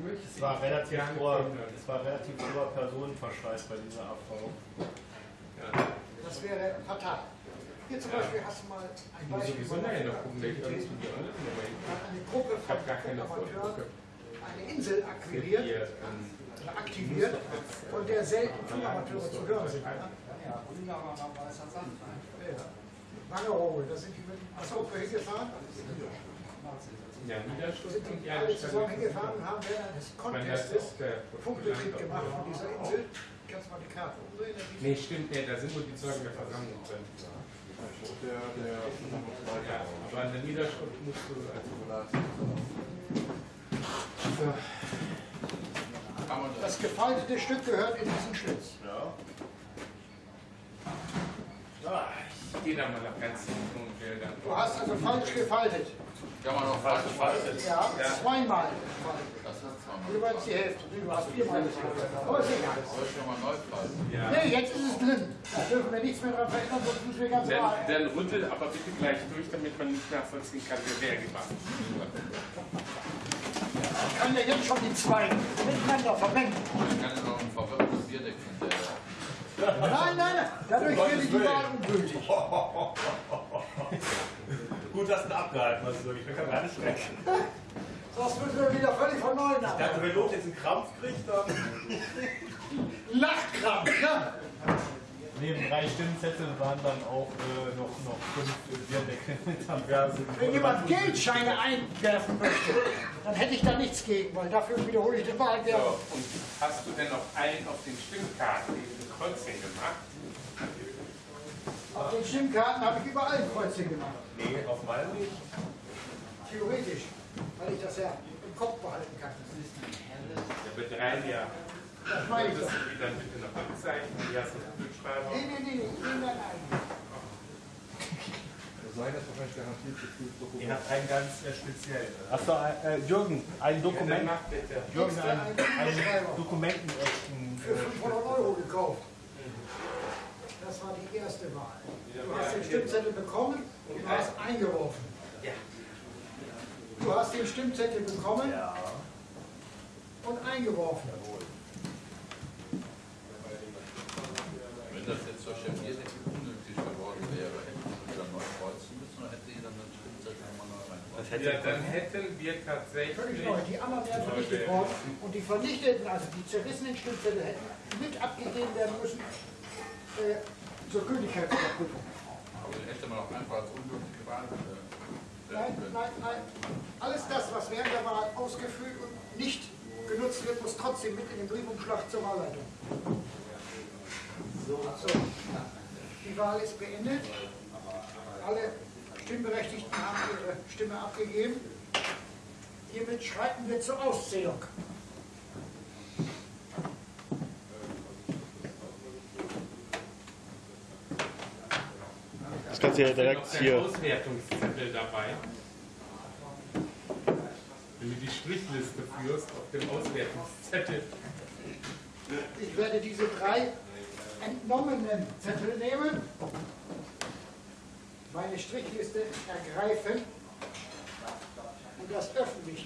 möchte Es war ich relativ hoher, ändern. es war relativ hoher Personenverschleiß bei dieser Abfrage. Ja. Das wäre fatal. Hier zum Beispiel hast du mal ein Ich muss Beispiel sowieso nachher noch gucken, welche Nummer hat eine Gruppe Ich von habe gar keine Amateuren eine Insel akquiriert, Hier, ähm, aktiviert, von der selten Amateure zu hören sind. Ja, war weißer Sand. Wangerooge, da sind die mit der Gruppe hingefahren, ja, Niederschrift sind und die alle zusammen hingefahren und haben während des Contestes Punktetrick gemacht von dieser Insel. Kannst du mal die Karte umdrehen? Nee, stimmt, nee, da sind nur die Zeugen der Versammlung drin. Der, der Ja, aber an der Niederschrift musst du also. So. Kann man das? Das gefaltete Stück gehört in diesen Schlitz. Ja. Ah, gehe da mal nach ganz hinten und will dann. Du hast also falsch gefaltet. Kann man auch falsch falten. Ja, Ja. zweimal gefaltet. Das ist zweimal. Jeweils die Hälfte. Du hast viermal gefaltet. Aber ist egal. Soll ich nochmal neu falten? Ja. Nee, jetzt ist es drin. Da dürfen wir nichts mehr dran verändern, sonst müssen wir ganz Dann, normal. dann rüttel aber bitte gleich durch, damit man nicht nachvollziehen kann, wer wer gemacht hat. Ich kann ja jetzt schon die zwei miteinander vermengen. Nein, nein, nein. Dadurch werde ich die Wahl ungültig. Gut, dass du abgehalten hast. Ich bin gar nicht schlecht. Sonst müssen wir wieder völlig von neuem Ich dachte, wenn Lot jetzt einen Krampf kriegt, dann. Lachkrampf, ne? Neben drei Stimmzetteln waren dann auch äh, noch, noch fünf äh, Bierdeckel mit am Fernsehen. Wenn jemand Geldscheine einwerfen möchte, dann hätte ich da nichts gegen, weil dafür wiederhole ich den Wahlwerfer. So, und hast du denn auf allen auf den Stimmkarten Kreuzchen gemacht? Auf den Stimmkarten habe ich überall ein Kreuzchen gemacht. Nee, auf meinem nicht. Theoretisch, weil ich das ja im Kopf behalten kann. Der betreibt ja. Das meine ich doch. die dann bitte noch abzeichnen? Hier hast du einen Kugelschreiber. Nee, nee, nee, nee, ich nehme deinen eigenen. Sein ist wahrscheinlich garantiert geprüft Ihr habt einen ganz äh, speziellen. Achso, äh, Jürgen, ein Ja, Dokument. dann bitte. Jürgen, ein, einen dokumentenechten. Für 500 Euro gekauft. Das war die erste Wahl. Du hast den Stimmzettel bekommen und du hast eingeworfen. Du hast den Stimmzettel bekommen und eingeworfen. Wenn das jetzt durch den Bierdeckel unnötig geworden wäre, hätten wir wieder neu kreuzen müssen oder hätte jeder einen Stimmzettel nochmal reingebracht? Ja, dann hätten wir Völlig tatsächlich. neu. Die anderen wären vernichtet worden und die vernichteten, also die zerrissenen Stimmzettel hätten mit abgegeben werden müssen äh, zur Gültigkeitsüberprüfung. Aber den hätte man auch einfach als ungültig gewahrt äh, Nein, werden können. nein, nein. Alles das, was während der Wahl ausgefüllt und nicht genutzt wird, muss trotzdem mit in den Briefumschlag zur Wahlleitung. So. Die Wahl ist beendet. Alle Stimmberechtigten haben ihre Stimme abgegeben. Hiermit schreiten wir zur Auszählung. Das kannst du ja direkt hier. Auswertungszettel dabei. Wenn du die Strichliste führst auf dem Auswertungszettel. Ich werde diese drei entnommenen Zettel nehmen, meine Strichliste ergreifen und das öffentlich.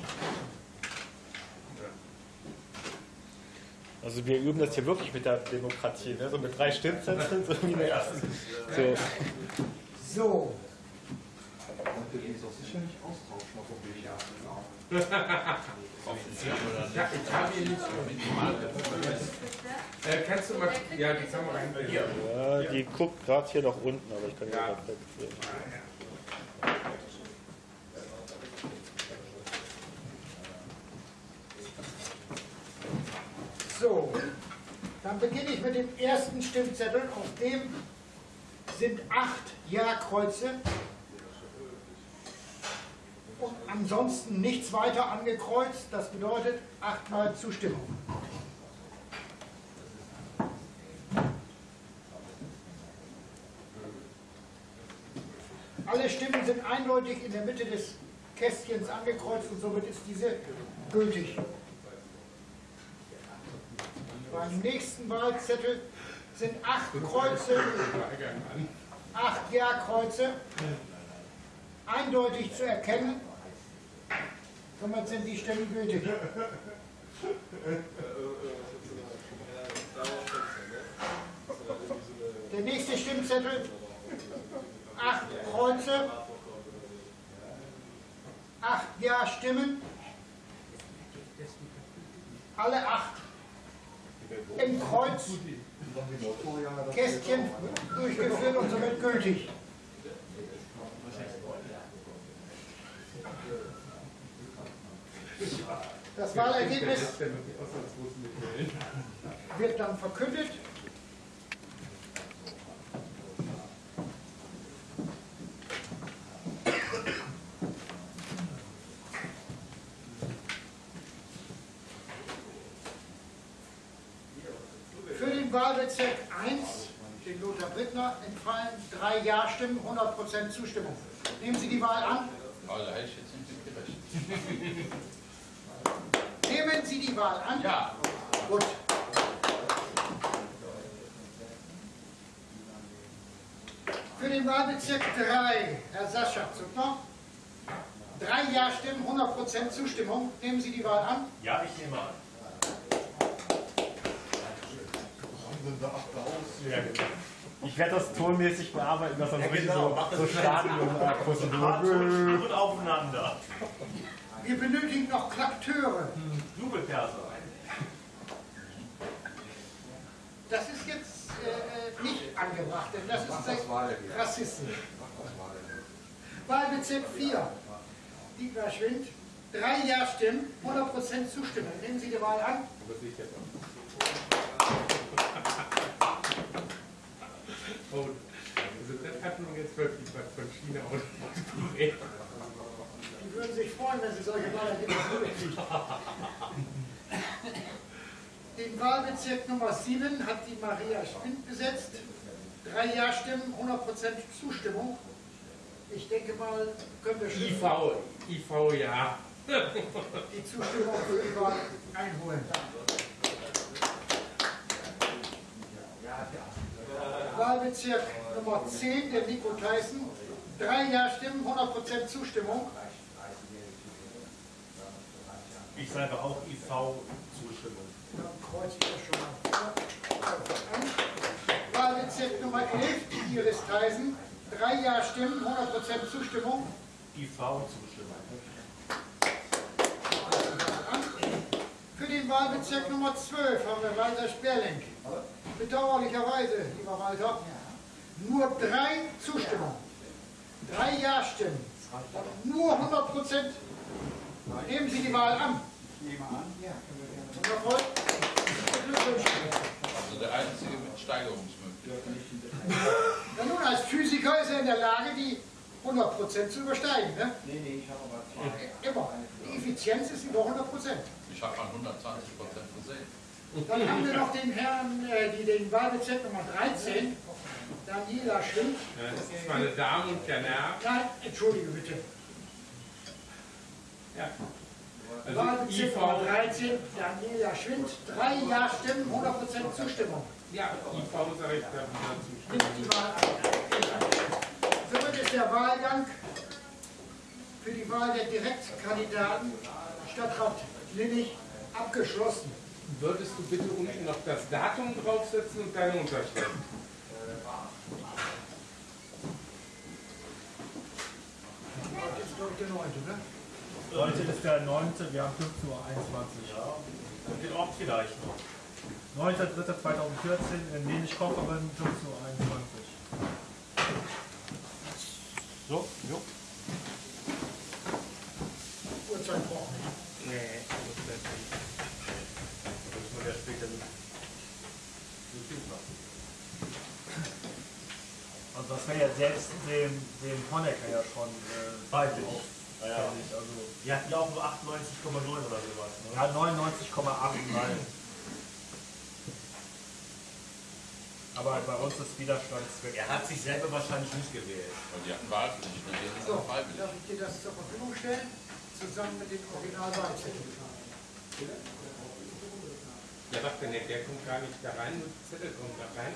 Also wir üben das hier wirklich mit der Demokratie, ne? so mit drei Stimmzetteln, so wie in der ersten. So. So, Und der ist auch sicher nicht austauschen auf dem Weg. Ja, ich habe hier nicht. Minimal. Äh, kannst du mal. Ja, die rein. Hier. Ja, die guckt gerade hier nach unten, aber ich kann Ja. nicht wegdrehen. so. Dann beginne ich mit dem ersten Stimmzettel. Auf dem sind acht Ja-Kreuze. Und ansonsten nichts weiter angekreuzt. Das bedeutet achtmal Zustimmung. Alle Stimmen sind eindeutig in der Mitte des Kästchens angekreuzt und somit ist diese gültig. Beim nächsten Wahlzettel sind acht Kreuze, acht Ja-Kreuze, eindeutig zu erkennen. Somit sind die Stimmen gültig. Der nächste Stimmzettel, acht Kreuze, acht Ja-Stimmen, alle acht im Kreuz Kästchen durchgeführt und somit gültig. Das Wahlergebnis wird dann verkündet. Für den Wahlbezirk 1 den Lothar Brittner, entfallen drei Ja-Stimmen, 100% Zustimmung. Nehmen Sie die Wahl an. Also hätte ich jetzt nicht gerechnet. Die Wahl an. Ja. Gut. Für den Wahlbezirk 3, Herr Sascha Zuckner. Drei Ja-Stimmen, 100% Zustimmung. Nehmen Sie die Wahl an. Ja, ich nehme an. Ich werde das tonmäßig bearbeiten, dass dann Ja, richtig genau, so, so. Stadion-Akustik. Ton aufeinander. Wir benötigen noch Klakteure. Jubelperser. Das ist jetzt äh, nicht angebracht, denn das ist sehr rassistisch. Wahlbezirk 4, Dietmar Schwind, drei Ja-Stimmen, 100% Zustimmung. Nehmen Sie die Wahl an. Oh, also das hat man jetzt wirklich was von China ausgedreht. Die würden sich freuen, wenn Sie solche Wahlergebnisse kriegen. Den Wahlbezirk Nummer 7 hat die Maria Schwind besetzt. Drei Ja-Stimmen, 100% Zustimmung. Ich denke mal, können wir schriftlich IV, IV, ja. die Zustimmung für die Wahl einholen. Wahlbezirk Nummer 10, der Nico Tyson. Drei Ja-Stimmen, 100% Zustimmung. Ich sage auch IV kreuze ich das schon mal an. Wahlbezirk Nummer 11, die Iris Theisen. Drei Ja-Stimmen, 100% Zustimmung. IV Zustimmung. An. Für den Wahlbezirk Nummer 12 haben wir Walter Sperling. Bedauerlicherweise, lieber Walter, nur drei Zustimmungen. Drei Ja-Stimmen. Nur 100%. Nehmen Sie die Wahl an. Ich nehme an, ja. Also der einzige mit Steigerungsmöglichkeit. Na nun, als Physiker ist er in der Lage, die 100% zu übersteigen. Ne? Nee, nee, ich habe aber zwei. Immer. Die Effizienz ist über 100%. Ich habe mal 120 Prozent gesehen. Dann haben wir noch den Herrn, äh, die, den Wahlbezirk Nummer 13, Daniela. Ja, Das ist meine Damen und Herren. Nein, entschuldige bitte. Ja. Also IV, 13, Daniela Schwind. Drei Ja-Stimmen, 100% Zustimmung. ja, IV sage ich da. Nimmt die Wahl an. Somit ist der Wahlgang für die Wahl der Direktkandidaten Stadtrat Linnig abgeschlossen. Würdest du bitte unten noch das Datum draufsetzen und deine Unterschrift? Heute ist glaube ich der 9. Ne? Heute ist der 9. Wir haben 15.21 Uhr. Ja. Und den Ort vielleicht noch. 9.3.2014 in Lenich-Kocherin, 15.21 Uhr. So, jo. Uhrzeit brauchen wir nicht. Nee, das ist nicht. Da muss man ja später mit YouTube machen. Also das wäre ja selbst dem, dem Honecker ja schon äh, Peinlich. auf- Ja, ja. peinlich. Also, Die hatten ja auch nur 98,9 oder sowas. Ne? ja, 99,8 Mal. Aber bei uns ist Widerstandswert. Er hat sich selber wahrscheinlich nicht gewählt. Weil die hatten Wahlpflicht, ne? So, darf ich dir das zur Verfügung stellen? Zusammen mit den Originalwahlzertifikaten. Ja, warte, nee, der kommt gar nicht da rein, nur die Zettel kommt da rein.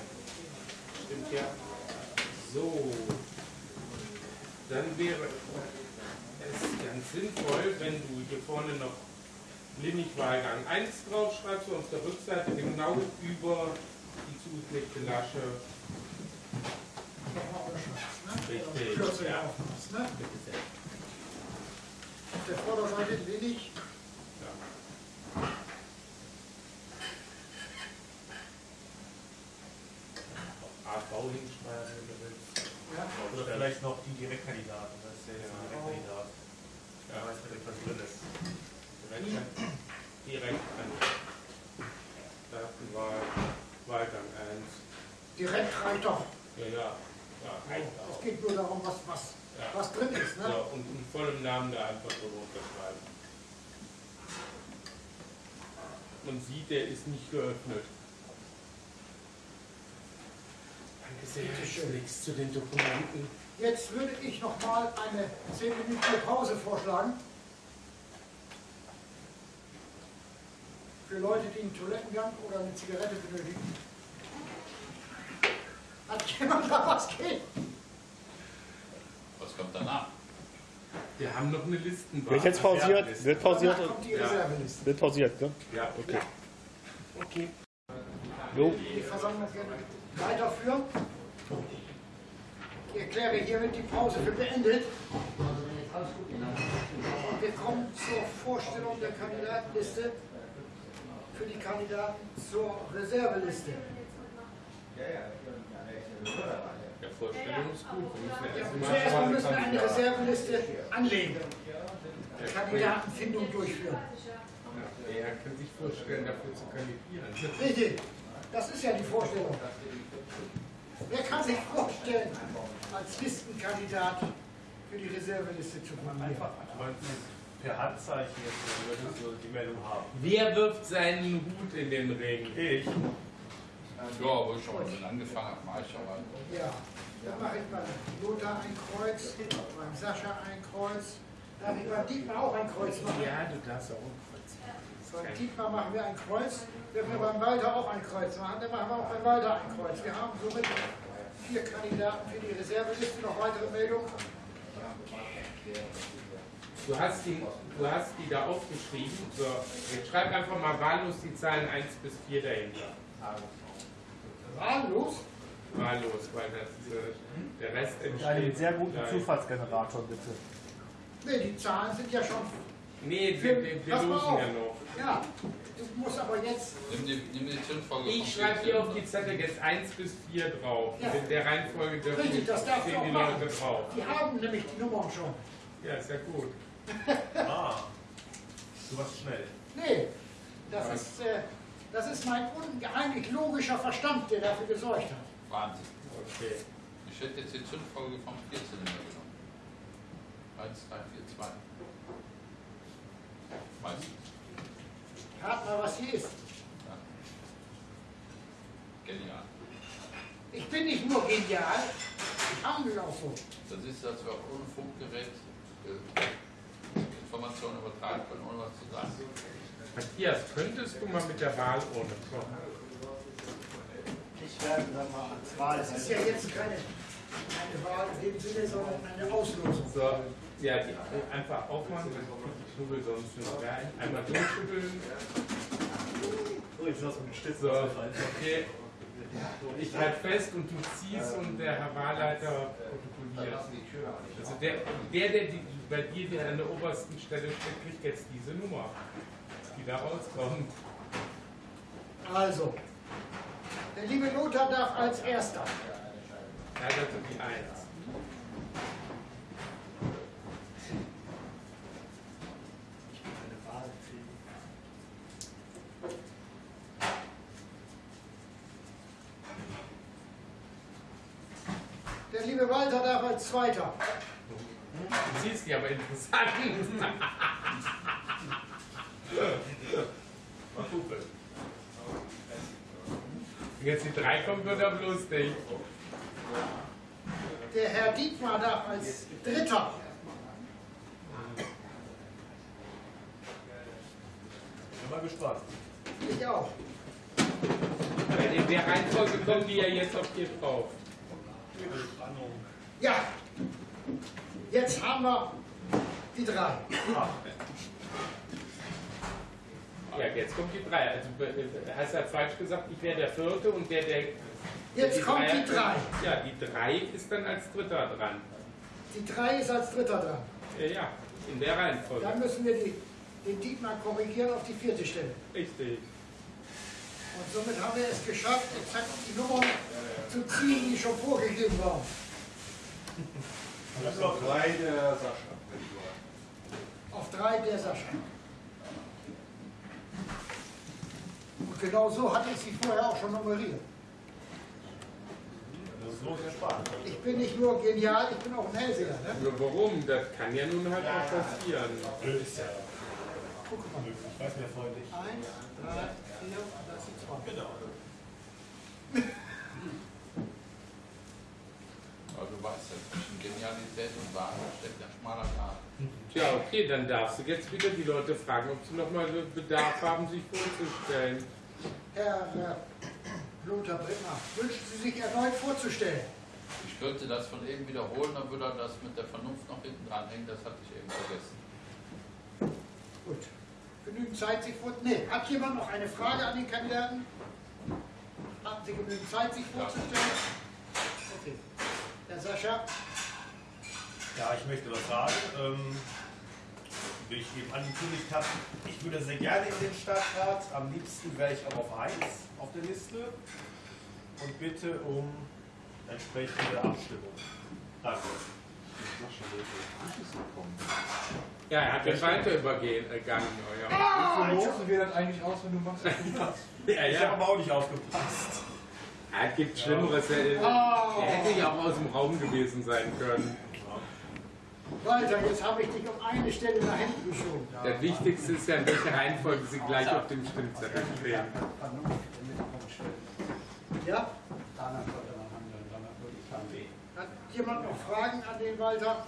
Stimmt ja. So. Dann wäre es ganz sinnvoll, wenn du hier vorne noch Linig-Wahlgang 1 draufschreibst und auf der Rückseite genau über die zugelegte Lasche. Richtig, ja. ne? Auf der Vorderseite wenig. AV hinschreiben, wenn du willst. Ja. Oder vielleicht noch die Direktkandidaten. Das ist ja jetzt ein Direktkandidat. Ja. Ja. weiß direkt, was drin ist. Direkt an, direkt an Datenwahl, Wahlgang 1. Direkt reicht doch. Ja, ja. ja reicht Es geht nur darum, was, was, Ja. was drin ist. Ne? Ja, und in vollem Namen da einfach so unterschreiben. Man sieht, der ist nicht geöffnet. Schön. Nichts zu den Dokumenten. Jetzt würde ich noch mal eine 10 Minuten Pause vorschlagen. Für Leute, die einen Toilettengang oder eine Zigarette benötigen. Hat jemand da was gegen? Was kommt danach? Wir haben noch eine Listenwahl. Wird jetzt pausiert? Wird pausiert? Danach kommt die Ja. Reserveliste. Wird pausiert, ne? Ja, Okay. Okay. Jo. Die Versammlung gerne weiterführen. Ich erkläre hiermit die Pause für beendet. Und wir kommen zur Vorstellung der Kandidatenliste für die Kandidaten zur Reserveliste. Vorstellung ist gut. Müssen ja Ja, erst mal zuerst mal müssen wir eine Kandidaten- Reserveliste anlegen, Kandidatenfindung durchführen. Er kann sich vorstellen, dafür zu kandidieren. Richtig, das ist ja die Vorstellung. Wer kann sich vorstellen, als Listenkandidat für die Reserveliste zu fungieren? Per Handzeichen jetzt, wenn wir so die Meldung haben. Wer wirft seinen Hut in den Ring? Ich. Ja, wo ich schon mal angefangen habe, mache ich aber. Ja, dann mache ich beim Lothar ein Kreuz, beim Sascha ein Kreuz. Darf ich beim Dietmar auch ein Kreuz machen? Ja, du darfst auch ein Kreuz Beim Dietmar machen wir ein Kreuz. Dürfen wir beim Walter auch ein Kreuz machen? Dann machen wir auch beim Walter ein Kreuz. Wir haben somit vier Kandidaten für die Reserveliste. Noch weitere Meldungen? Du hast, die, du hast die da aufgeschrieben. So, jetzt schreib einfach mal wahllos die Zahlen 1 bis 4 dahinter. Wahllos? Wahllos, weil das, äh, der Rest Mit entsteht. einem sehr guten gleich. Zufallsgenerator, bitte. Nee, die Zahlen sind ja schon. Nee, wir, wir, wir losen auf. ja noch. Ja, du musst aber jetzt. Nimm die, nimm die Zündfolge Ich schreibe hier 14. auf die Zettel jetzt 1 bis 4 drauf. Ja. In der Reihenfolge dürfen Richtig, das darfst du stehen auch die. Leute drauf. Die haben nämlich die Nummern schon. Ja, ist ja gut. Ah. Du warst schnell. Nee, das ist, äh, das ist mein unheimlich logischer Verstand, der dafür gesorgt hat. Wahnsinn. Okay. Ich hätte jetzt die Zündfolge vom 14 genommen. 1, 3, 4, 2. Meistens. Rat mal, was hier ist. Ja. Genial. Ich bin nicht nur genial, ich handle auch so. Das ist, dass wir auch ohne Funkgerät äh, Informationen übertragen können, ohne was zu sagen. Matthias, könntest du mal mit der Wahlurne kommen? Ich werde dann mal ans Wahl. Das ist ja jetzt keine, keine Wahl in dem Sinne, sondern eine Auslosung. So, ja, die einfach aufmachen, dann kommt die Knubbel sonst nur rein. Einmal durchschütteln. So, ich lasse mit Stütz So, okay. Ich halte fest und du ziehst und der Herr Wahlleiter protokolliert. Also der, der, der die, bei dir der an der obersten Stelle steht, kriegt jetzt diese Nummer, die da rauskommt. Also, der liebe Lothar darf als Erster. Er hat also die Eins. Der liebe Walter darf als Zweiter. Du siehst die aber interessant. Mal gucken. Wenn jetzt die drei kommt, wird er lustig. Der Herr Dietmar darf als Dritter. Bin mal gespannt. Ich auch. Weil in der Reihenfolge kommen die ja jetzt auf dir drauf. Ja, jetzt haben wir die drei. Ja, jetzt kommt die drei. Also äh, hast du ja falsch gesagt, ich wäre der vierte und der, der. Jetzt kommt die drei. Ja, die drei ist dann als dritter dran. Die drei ist als Dritter dran. Ja, ja, in der Reihenfolge. Dann müssen wir die, den Dietmar korrigieren auf die vierte Stelle. Richtig. Und somit haben wir es geschafft, exakt die Nummern zu ziehen, die schon vorgegeben waren. Das ist noch drei der Sascha. Auf drei der Sascha. Und genau so hatte ich sie vorher auch schon nummeriert. Das ist so sehr spannend. Ich bin nicht nur genial, ich bin auch ein Hellseher. Ne? Nur warum? Das kann ja nun halt auch passieren. Guck mal. Ich weiß mir freundlich. Eins, drei, vier, das sind zwei. Genau. Zwischen Genialität und Wahrheit steckt ein schmaler Grad. Ja, okay, dann darfst du jetzt wieder die Leute fragen, ob sie nochmal Bedarf haben, sich vorzustellen. Herr äh, Lothar Brittner, wünschen Sie sich erneut vorzustellen? Ich könnte das von eben wiederholen, dann würde er das mit der Vernunft noch hinten dranhängen, das hatte ich eben vergessen. Gut. Genügend Zeit, sich vorzustellen? Nee, hat jemand noch eine Frage an den Kandidaten? Hatten Sie genügend Zeit, sich vorzustellen? Okay. Herr Sascha? Ja, ich möchte was sagen. Ähm, wie ich eben angekündigt habe, ich würde sehr gerne in den Stadtrat. Am liebsten wäre ich auch auf 1 auf der Liste. Und bitte um entsprechende Abstimmung. Danke. Ja, er hat den weiter übergegangen, euer. Wie losen wir das eigentlich aus, wenn du machst, was du machst? Ja, Ich ja. habe aber auch nicht aufgepasst. Ja, Es gibt Schlimmeres. Er, Oh. er hätte ja auch aus dem Raum gewesen sein können. Walter, jetzt habe ich dich um eine Stelle nach hinten geschoben. Das Wichtigste ist ja, in welcher Reihenfolge sie gleich auf dem Stimmzettel stehen. Ja? Danach sollte man handeln, danach würde ich handeln. Hat jemand noch Fragen an den Walter?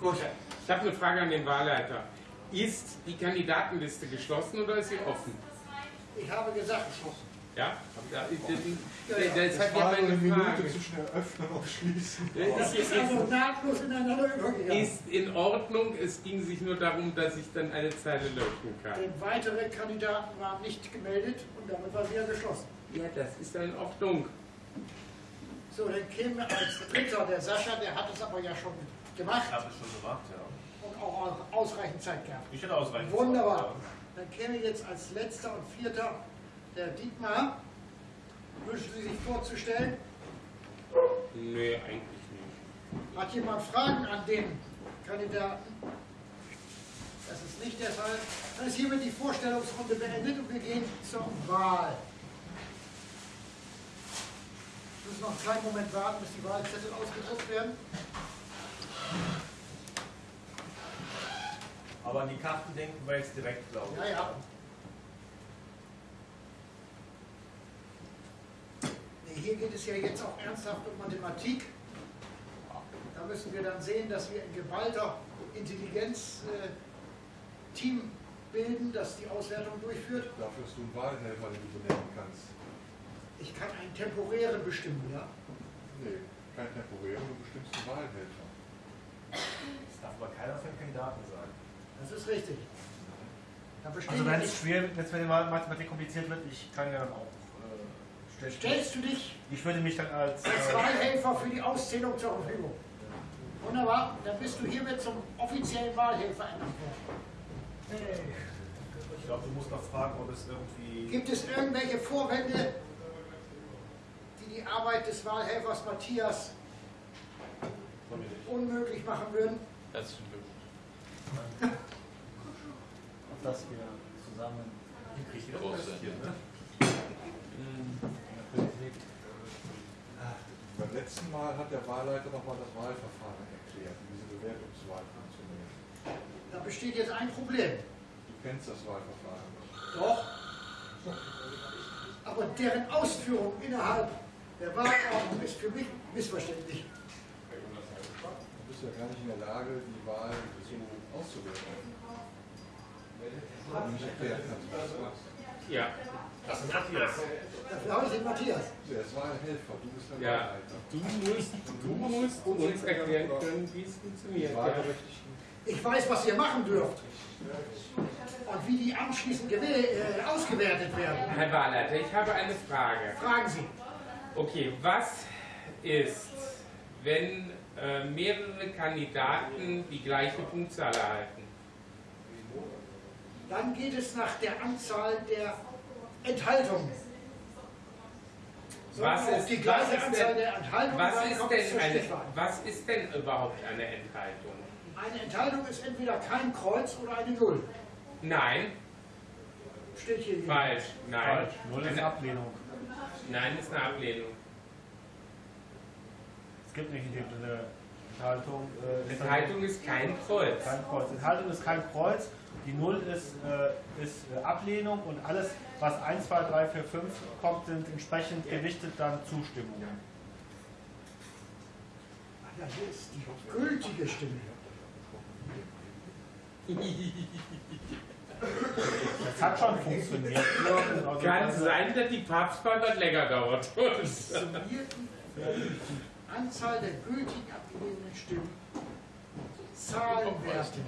Gut. Ich habe eine Frage an den Wahlleiter. Ist die Kandidatenliste geschlossen oder ist sie offen? Ich habe gesagt, Ja? Ja Ja, ja. das Es hat ja meine Minute zwischen Eröffnen und Schließen. das Ist, ist also nahtlos ineinander übergegangen. ist in Ordnung. Es ging sich nur darum, dass ich dann eine Zeile löschen kann. Denn weitere Kandidaten waren nicht gemeldet und damit war sie ja geschlossen. Ja, das ist ja in Ordnung. So, dann käme als Dritter der Sascha, der hat es aber ja schon gemacht Ich habe es schon gemacht, ja. und auch ausreichend Zeit gehabt. Ich hätte ausreichend. Wunderbar. Zeit, Dann käme jetzt als letzter und vierter der Dietmar. Wünschen Sie sich vorzustellen? Nee, eigentlich nicht. Hat jemand Fragen an den Kandidaten? Das ist nicht der Fall. Dann ist hiermit die Vorstellungsrunde beendet und wir gehen zur Wahl. Wir müssen noch einen kleinen Moment warten, bis die Wahlzettel ausgedruckt werden. Aber an die Karten denken wir jetzt direkt, glaube ich. Ja, ja. Hier geht es ja jetzt auch ernsthaft um Mathematik. Da müssen wir dann sehen, dass wir ein geballter Intelligenz-Team bilden, das die Auswertung durchführt. Dafür hast du einen Wahlhelfer, den du benennen kannst. Ich kann einen temporären bestimmen, ja? Nee, kein temporären, du bestimmst einen Wahlhelfer. Das darf aber keiner von den Kandidaten sagen. Das ist richtig. Da Also wenn es schwer, wenn es mit der Mathematik kompliziert wird, ich kann ja dann auch. Stell- Stellst du dich ich würde mich dann als. als Äh, Wahlhelfer für die Auszählung zur Verfügung? Wunderbar, dann bist du hiermit zum offiziellen Wahlhelfer ernannt worden. Ich glaube, du musst noch fragen, ob es irgendwie. Gibt es irgendwelche Vorwände, die die Arbeit des Wahlhelfers Matthias unmöglich machen würden? Herzlichen Glückwunsch. dass wir zusammen Wie kriege ich das Große. investiert, ne? in der Politik. Beim letzten Mal hat der Wahlleiter nochmal das Wahlverfahren erklärt, wie diese Bewertungswahl funktioniert. Da besteht jetzt ein Problem. Du kennst das Wahlverfahren nicht. Doch. Aber deren Ausführung innerhalb der Wahlordnung ist für mich missverständlich. Du bist ja gar nicht in der Lage, die Wahl so machst. Ja, Das ist Matthias. Dafür habe ich den Matthias. Der ist Wahlhelfer, du bist der ja. Du musst, du musst uns erklären können, wie es funktioniert. Ich weiß, was ihr machen dürft. Und wie die anschließend äh, ausgewertet werden. Herr Wahlleiter, ich habe eine Frage. Fragen Sie. Okay, was ist, wenn äh, mehrere Kandidaten die gleiche Punktzahl erhalten? Dann geht es nach der Anzahl der Enthaltungen. So, Was ist, die was gleiche ist Anzahl denn, der Enthaltungen, was ist denn eine, was ist denn überhaupt eine Enthaltung? Eine Enthaltung ist entweder kein Kreuz oder eine Null. Nein, Steht hier. falsch, nein. Falsch. Null ist Eine- Ablehnung. Nein, ist eine Ablehnung. Es gibt nicht eine Enthaltung. Äh, Enthaltung ist kein Kreuz. Kein Kreuz. Enthaltung ist kein Kreuz. Die Null ist, äh, ist äh, Ablehnung und alles, was 1, 2, 3, 4, 5 kommt, sind entsprechend gewichtet dann Zustimmungen. Ja, hier ist die gültige Stimme. Das hat schon funktioniert. Kann sein, dass die Papstwahl was länger dauert. Anzahl der gültig abgegebenen Stimmen, Zahlenwerte.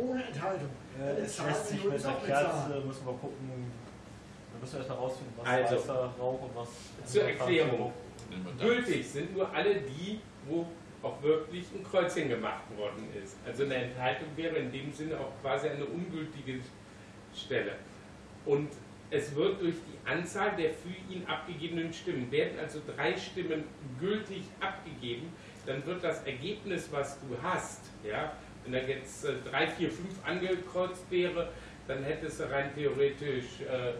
Ohne Enthaltung. Äh, Eine Es Zahl lässt sich mit der Doppelzahl. Kerze, müssen wir gucken, wir müssen erst mal rausfinden, was Also, weißer Rauch und was... Zur Erklärung. Wir das. Gültig sind nur alle die, wo auch wirklich ein Kreuzchen gemacht worden ist. Also eine Enthaltung wäre in dem Sinne auch quasi eine ungültige Stelle. Und es wird durch die Anzahl der für ihn abgegebenen Stimmen, werden also drei Stimmen gültig abgegeben, dann wird das Ergebnis, was du hast, ja, wenn da jetzt äh, 3, 4, 5 angekreuzt wäre, dann hättest du rein theoretisch äh,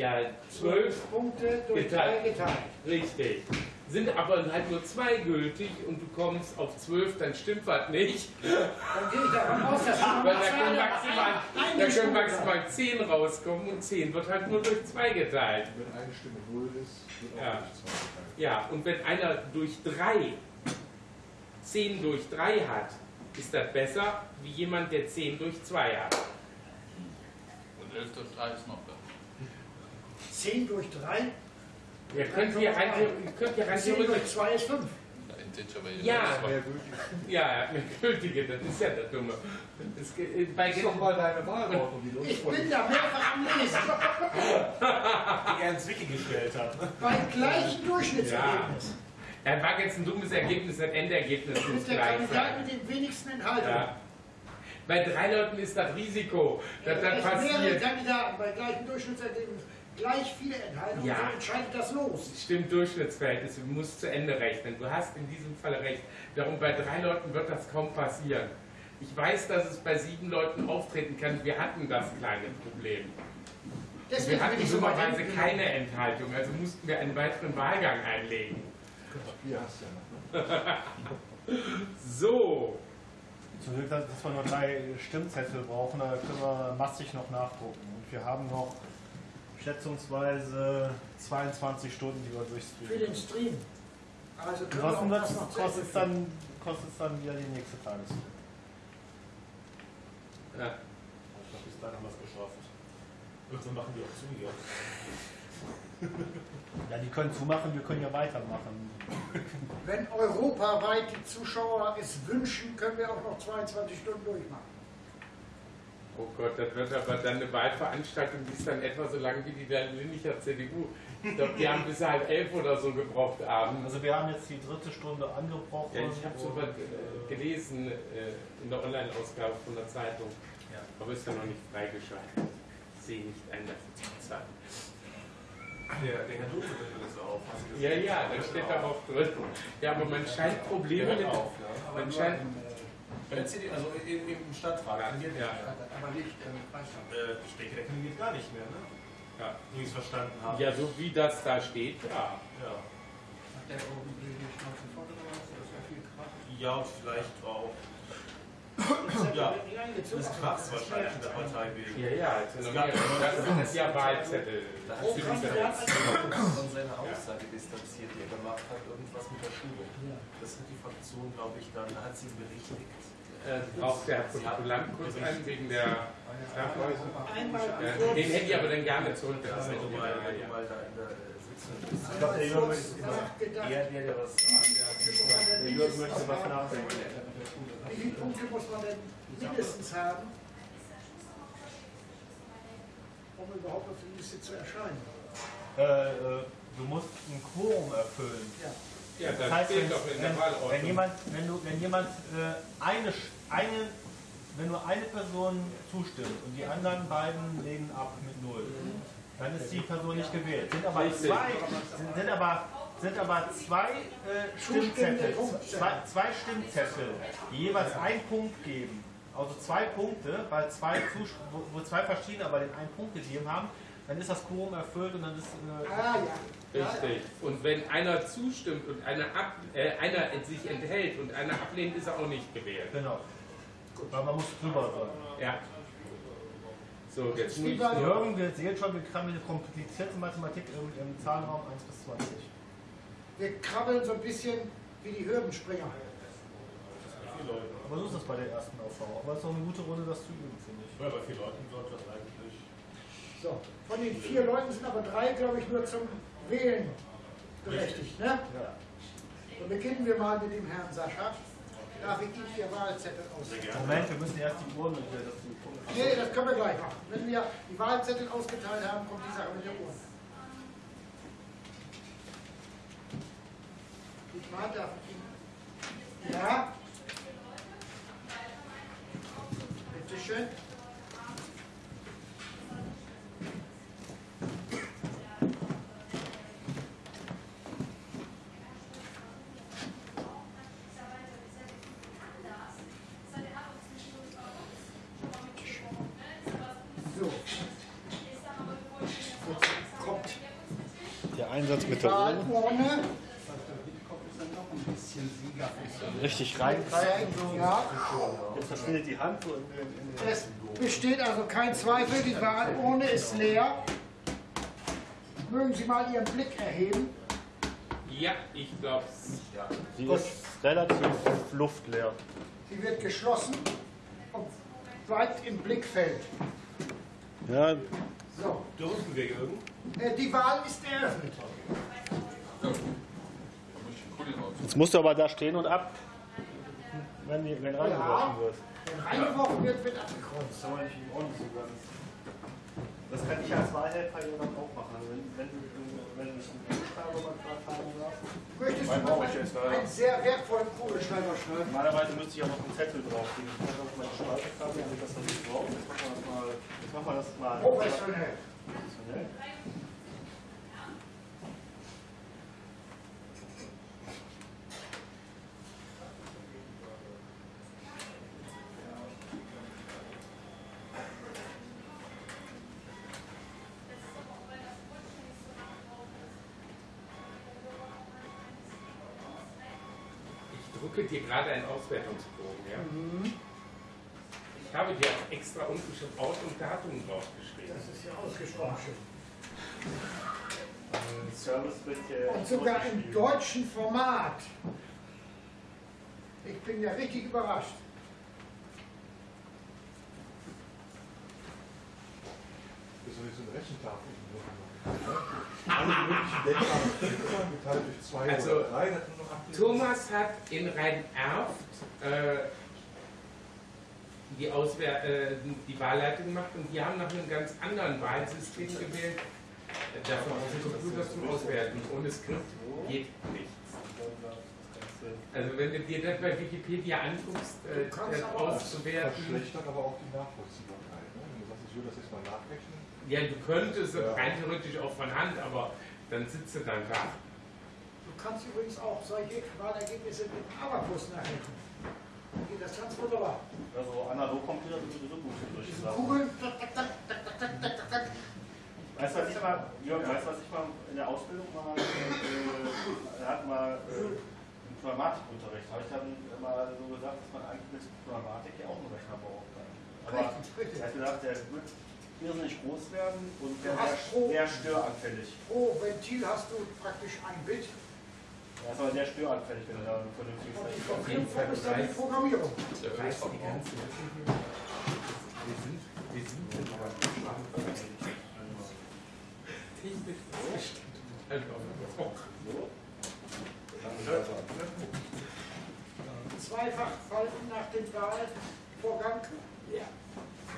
ja, 12 Punkte durch Geteilt. drei geteilt. Richtig. Sind aber halt nur zwei gültig und du kommst auf 12, dann stimmt was nicht. Dann gehe ich davon aus, dass da können maximal, ein- da können maximal 10 rauskommen und 10 wird halt nur durch 2 geteilt. Wenn eine Stimme null ist, wird auch Ja. durch zwei geteilt. Ja, und wenn einer durch 3 10 durch 3 hat, ist das besser wie jemand, der 10 durch 2 hat. Und 11 durch 3 ist noch da. 10 durch 3, Ihr könnt hier rein, ihr könnt rein 10 durch theoretisch 2 ist 5. Integer wäre Ja. das war- Mehr gültig. Ja, eine gültige, das ist ja das Dumme. Das, ge- bei ist doch mal deine Wahlordnung, die Ich bin da mehrfach am Lesen. die er ins Wiki gestellt hat. Bei gleichem Durchschnittsergebnis. Er war jetzt ein dummes Ergebnis, das Endergebnis muss Ist der gleich Kandidat mit den wenigsten Enthaltungen. Ja. Bei drei Leuten ist das Risiko, dass das Wenn mehrere passiert. Kandidaten bei gleichem Durchschnittsergebnis gleich viele Enthaltungen Ja. so entscheidet das los. Stimmt, Durchschnittsverhältnis, du musst zu Ende rechnen. Du hast in diesem Fall recht. Darum bei drei Leuten wird das kaum passieren. Ich weiß, dass es bei sieben Leuten auftreten kann. Wir hatten das kleine Problem. Deswegen Wir hatten dummerweise keine Enthaltung, also mussten wir einen weiteren Wahlgang einlegen. Papier hast du ja noch. Ne? So, Zum Glück, dass dass wir nur drei Stimmzettel brauchen, da können wir massig noch nachgucken. Und wir haben noch schätzungsweise 22 Stunden, die wir Für durchstreamen. den Stream. Also können wir das kostet es dann, kostet es dann wieder die nächste Tagesführung? ja. Ich glaube, bis dahin haben wir es geschafft. Irgendwann machen die auch zu hier. Ja, die können zumachen, wir können ja weitermachen. Wenn europaweit die Zuschauer es wünschen, können wir auch noch 22 Stunden durchmachen. Oh Gott, das wird aber dann eine Wahlveranstaltung, die ist dann etwa so lang wie die der Linnicher CDU. Ich glaube, die haben bis halb elf oder so gebraucht abends. Also wir haben jetzt die dritte Stunde angebrochen. Ja, ich habe so und- was äh, gelesen äh, in der Online-Ausgabe von der Zeitung. Ja. Aber ist ja noch nicht freigeschaltet. Ich sehe nicht ein, dafür zu bezahlen. Der, der Herr Dose nimmt das auf. Hast du Ja, ja, da steht da auch drin. Ja, aber man scheint Probleme mit. auf, ja. Man scheint. CD, also im, im Stadtrat. Ja, kandidiert ja. er. Aber nicht im Kreistag. Äh, der kandidiert gar nicht mehr, ne? Ja. Wie ich es verstanden habe. Ja, so wie das da steht, ja. Ja. Hat der irgendwie die Schnauze was? Das ja viel Krach. Ja, vielleicht auch. Ja. Das ist krass wahrscheinlich in der Partei wegen. Ja, ja, also noch gab- nie- das ist ja Wahlzettel. Da Kandidat als von seiner Aussage distanziert, die er gemacht hat, irgendwas mit der Schule. Das hat die Fraktion, glaube ich, dann hat sie berichtigt. Äh, braucht der Protokollant kurz ein wegen der Ja, kurz den hätte ich aber dann gerne zurück. Ja, Das ist mal da in der äh. Ich glaube, der Jürgen möchte was nachdenken. Wie viele Punkte muss man denn mindestens haben, um überhaupt auf die Liste zu erscheinen? Äh, äh, du musst ein Quorum erfüllen. Ja. Ja, Das das heißt, wenn, doch in der wenn, wenn jemand, wenn du, wenn jemand äh, eine, Sch- eine, wenn nur eine Person zustimmt und die anderen beiden lehnen ab mit null, dann ist die Person nicht gewählt. Sind aber zwei, sind, sind aber sind aber zwei äh, Stimmzettel, zwei, zwei Stimmzettel, die jeweils einen Punkt geben. Also zwei Punkte, weil zwei Zus wo, wo zwei verschiedene aber den einen Punkt gegeben haben, dann ist das Quorum erfüllt und dann ist äh, Ah ja. Richtig. Und wenn einer zustimmt und einer, ab, äh, einer sich enthält und einer ablehnt, ist er auch nicht gewählt. genau. Weil man muss drüber sein. Ja. So, jetzt Jürgen, wir sehen schon, wir haben eine komplizierte Mathematik im, im Zahlenraum 1 bis 20. Wir krabbeln so ein bisschen wie die Hürdenspringer. Aber so ist das bei der ersten Aufbau. Aber es ist auch eine gute Runde, das zu üben, finde ich. Ja, bei vier Leuten sollte das eigentlich. So, von den vier Leuten sind aber drei, glaube ich, nur zum Wählen berechtigt. Ne? Ja. So beginnen wir mal mit dem Herrn Sascha. Darf ich Ihnen Ihr Wahlzettel auswählen? Moment, wir müssen erst die Uhren hier, dass die Nee, das können wir gleich machen. Wenn wir die Wahlzettel ausgeteilt haben, kommt die Sache mit der Uhr. Vater. Ja? Bitte schön. Ja, Jetzt verschwindet die Hand so in den. Es besteht also kein Zweifel, die Wahlurne ist leer. Mögen Sie mal Ihren Blick erheben. Ja, ich glaube Sie ist relativ luftleer. Sie wird geschlossen und bleibt im Blickfeld. Ja, So, Dürfen wir irgend? äh, die Wahl ist eröffnet. Jetzt musst du aber da stehen und ab, wenn, die, wenn reingeworfen wird. Wenn reingeworfen wird, wird abgekreuzt. Das kann ich als Wahlhelfer ja dann auch machen. Also wenn, wenn, du- wenn ich einen Kugelschreiber mal gerade haben darf. Möchtest du ich jetzt einen sehr wertvollen Kugelschreiber schreiben? Normalerweise müsste ich auch noch einen Zettel drauflegen. Ich kann auf meine Schreibkarte, damit das dann nicht drauf. Jetzt machen wir das mal. Jetzt machen wir das mal. Professionell. Professionell. Ich drucke dir gerade einen Auswertungsbogen. Ja? Ich habe dir auch extra unten schon Ort und Datum draufgeschrieben. Das ist ja ausgesprochen schön. Hier. Und sogar im deutschen Format. Ich bin ja richtig überrascht. Das ist so eine Rechentafel. Alle möglichen Denkmale geteilt durch zwei Also, das Thomas hat in Rhein-Erft äh, die, Auswehr äh, die Wahlleitung gemacht und die haben nach einem ganz anderen Wahlsystem gewählt. Da brauchen Sie Computer zum Auswerten. Ohne Skript geht nichts. Also wenn du dir das bei Wikipedia anguckst, äh, das auszuwerten, verschlechtert aber auch die Nachvollziehbarkeit. Ne? Wenn du sagst, ich will das jetzt mal nachrechnen, ja, du könntest Ja. rein theoretisch auch von Hand, aber dann sitzt du dann da. Du kannst übrigens auch solche Wahlergebnisse mit Abacus nachrechnen. Geht das ganz wunderbar. Also Analogcomputer sind sowieso gut für solche Diese Sachen. Kugeln, tak, tak, tak, tak, tak, tak, tak, tak, tak. Weißt du, was ich mal, Jörg, weißt du, was ich mal in der Ausbildung mal, äh, hat mal äh, im Pneumatikunterricht, habe ich dann mal so gesagt, dass man eigentlich mit Pneumatik ja auch einen Rechner braucht. Aber er hat gesagt, der wird irrsinnig groß werden und der wäre pro- sehr störanfällig. Pro Ventil hast du praktisch ein Bit Er ist aber sehr störanfällig, wenn du da und die Rechner hast. Verknüpfung ist dann die Programmierung. Da weißt du die ganzen Wir sind, wir sind Zweifach falten nach dem Wahlvorgang. Ja.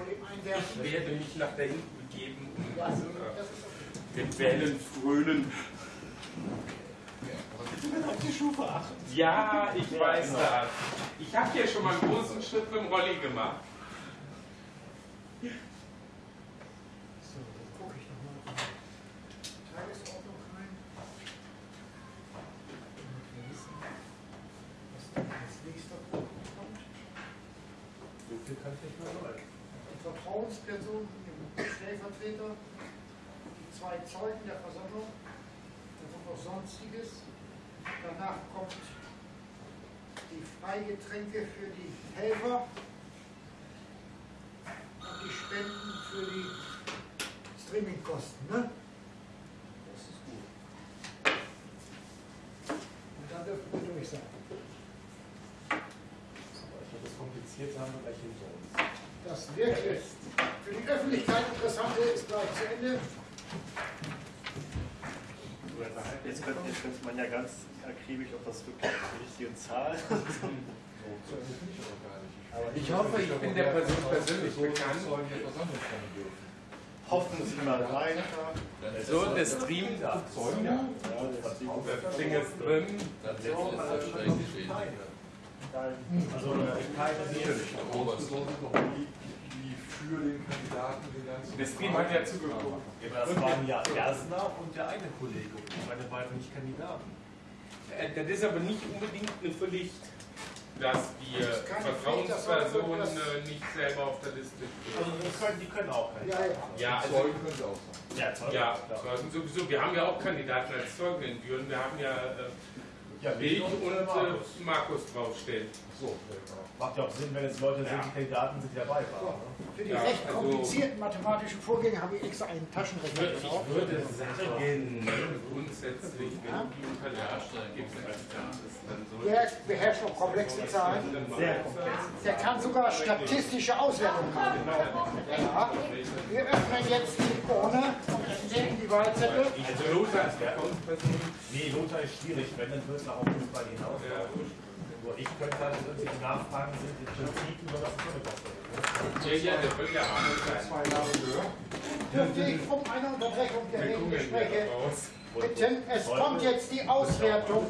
Einwerfen. Ich werde mich nach da hinten begeben und Ja, äh, ist okay. den Wellen frönen. Auf die Schufe achten. Ja, ich weiß das. Ich habe hier schon mal einen großen Schritt mit dem Rolli gemacht. Vertrauensperson, dem Stellvertreter, die zwei Zeugen der Versammlung, dann kommt noch Sonstiges. Danach kommt die Freigetränke für die Helfer und die Spenden für die Streamingkosten. Ne? Das ist gut. Und dann dürfen wir durch sein. Aber ich glaube, das kompliziert haben wir gleich hinter uns ist. Für die Öffentlichkeit interessante ist gleich zu Ende. Jetzt könnte, jetzt könnte man ja ganz akribisch auf das wirklich die richtige Zahl. Ich hoffe, ich bin der Person persönlich so bekannt. Hoffen Sie mal weiter. So, der Stream, Zeugen? Ja, das das Ding ist drin. Dann setzt es das schnell geschehen. Also äh, keine insbesondere noch die, die für den Kandidaten den ganzen. Der Stream hat ja. Ja, das waren ja Ersner und der eine Kollege. Und meine beiden nicht Kandidaten. Äh, Das ist aber nicht unbedingt eine Pflicht, dass die Das ist keine Pflicht, das soll Vertrauensperson das- äh, nicht selber auf der Liste Also steht. das können, die können auch nicht. Ja, ja. Ja, also, Zeugen können sie auch sein. Ja, Zeugen, ja, sowieso. Wir haben ja auch Kandidaten als Zeugen in Büren. Wir haben ja äh, Ja, ich und äh, Markus. Markus draufstehen. So. Macht ja auch Sinn, wenn es Leute sind, die Kandidaten sind, die dabei waren. Ne? Für die Ja, recht also- komplizierten mathematischen Vorgänge habe ich extra einen Taschenrechner Ich gebaut. würde sagen, grundsätzlich, wenn die Unterlagen gibt, dann so. Der beherrscht auch komplexe Zahlen. Sehr komplex. Der kann sogar statistische Auswertungen machen. Ja. Wir öffnen jetzt die Urne und entdecken die Wahlzettel. Also Lothar ist Vertrauensperson. Nee, Lothar ist schwierig, wenn dann wird es auch nicht bei Ihnen aus. Ja. Nur ich könnte halt irgendwelche Nachfragen sind im Prinzip über das Kundenkosten. Ja, ja, der ja sein. Zwei Jahre gehört. Dürfte ich um eine Unterbrechung der ja Redengespräche raus. bitten. Es kommt jetzt die Auswertung.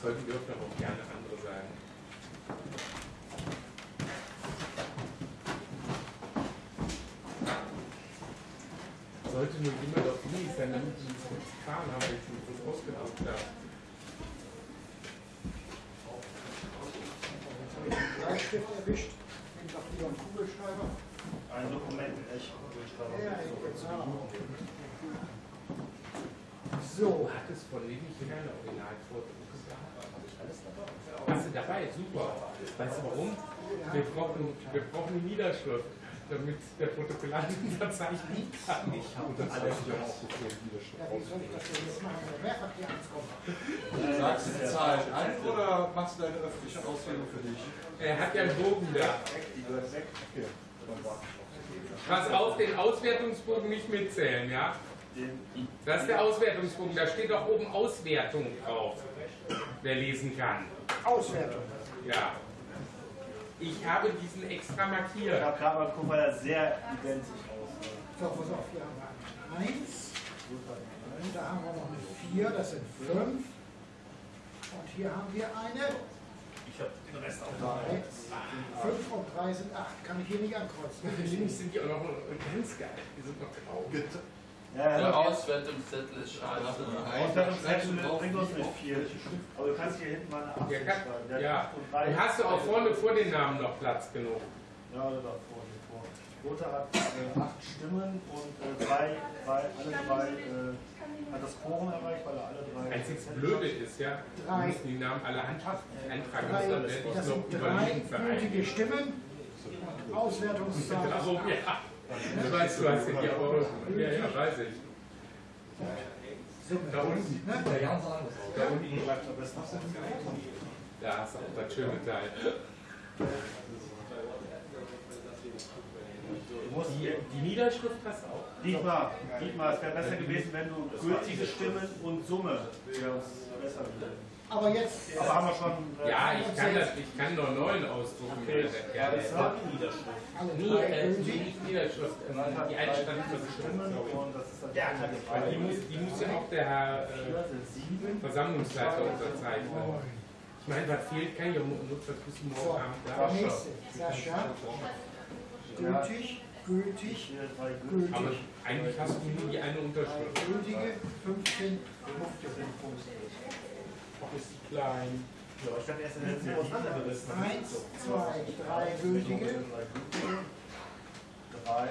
Zeugen dürfen aber auch gerne andere sein. Sollte nur jemand auf Unis sein, damit nicht getan haben, mir das ausgedruckt habe. Jetzt habe ich den Bleistift erwischt. Ich doch lieber einen Kugelschreiber. Ein Dokument, echt. Ja, genau. So, hat es von Levi keine Originalvordrucke gehabt. Hast du dabei? Super. Weißt du warum? Wir brauchen, wir brauchen die Niederschrift, damit der Protokollant unterzeichnen kann. Ich habe das alles. ja auch gefehlt, Widerstand ja, wie soll ich das denn jetzt machen, wenn mehrfach hier ankommt? Sagst du die Zahlen ein oder machst du deine öffentliche Ausbildung für dich? Er hat ja einen Bogen da. Pass auf, den Auswertungsbogen nicht mitzählen, ja? Das ist der Auswertungsbogen, da steht doch oben Auswertung drauf. Wer lesen kann. Auswertung. Ja. Ich habe diesen extra Ich markiert. habe gerade mal geguckt, weil er sehr identisch aussieht. So, pass auf, hier haben wir eine 1. Und da haben wir noch eine 4, das sind 5. Und hier haben wir eine Ich habe den Rest auch 3. 5 und 3 sind 8. Kann ich hier nicht ankreuzen. Nämlich sind die auch noch ganz geil. Die sind noch drauf. Ja, Der ja, Auswertungszettel ist scheiße. Auswertungszettel bringt uns nicht viel. Aber du kannst hier hinten mal eine 8 Der kann, schreiben. Ja. hat und drei- Und hast du auch vorne vor den Namen noch Platz genug? Ja, oder davor. davor. Lothar hat äh, acht Stimmen und äh, drei, drei, alle drei äh, hat das Quorum erreicht, weil er alle drei. Einzig Blöde ist ja, Drei. musst die Namen alle handschriftlich eintragen. Drei, Das werde ich das noch überlegen für. Stimmen. Auswertungszahl. Darum, ja. Du weißt, du hast ja die auch. Ja, ja, weiß ich. Da unten. Ne? Da unten. Da hast du auch das schöne Teil. Die, die Niederschrift hast du auch. Dietmar, Dietmar, es wäre besser gewesen, wenn du gültige Stimmen und Summe wäre uns besser gewesen. Aber jetzt, Aber haben wir schon. äh, Ja, ich kann das, ich kann nur neun ausdrucken. Okay, Ja, das war die Niederschrift. Nee, drei äh, gültig. nicht Niederschrift, die ist dann. Ja, weil die muss, die muss ja auch der Herr äh, Versammlungsleiter unterzeichnen. Ich meine, was fehlt, kann ich ja nur das bis morgen Abend da. nächste. Sascha. Gültig, gültig, gültige. Aber gültig. eigentlich hast du nur die eine Unterschrift. gültige, 15 Punkte. Auch ist die klein. Ja, ich habe erst in der Letzten auseinandergerissen. Eins, zwei, drei gültige, Drei.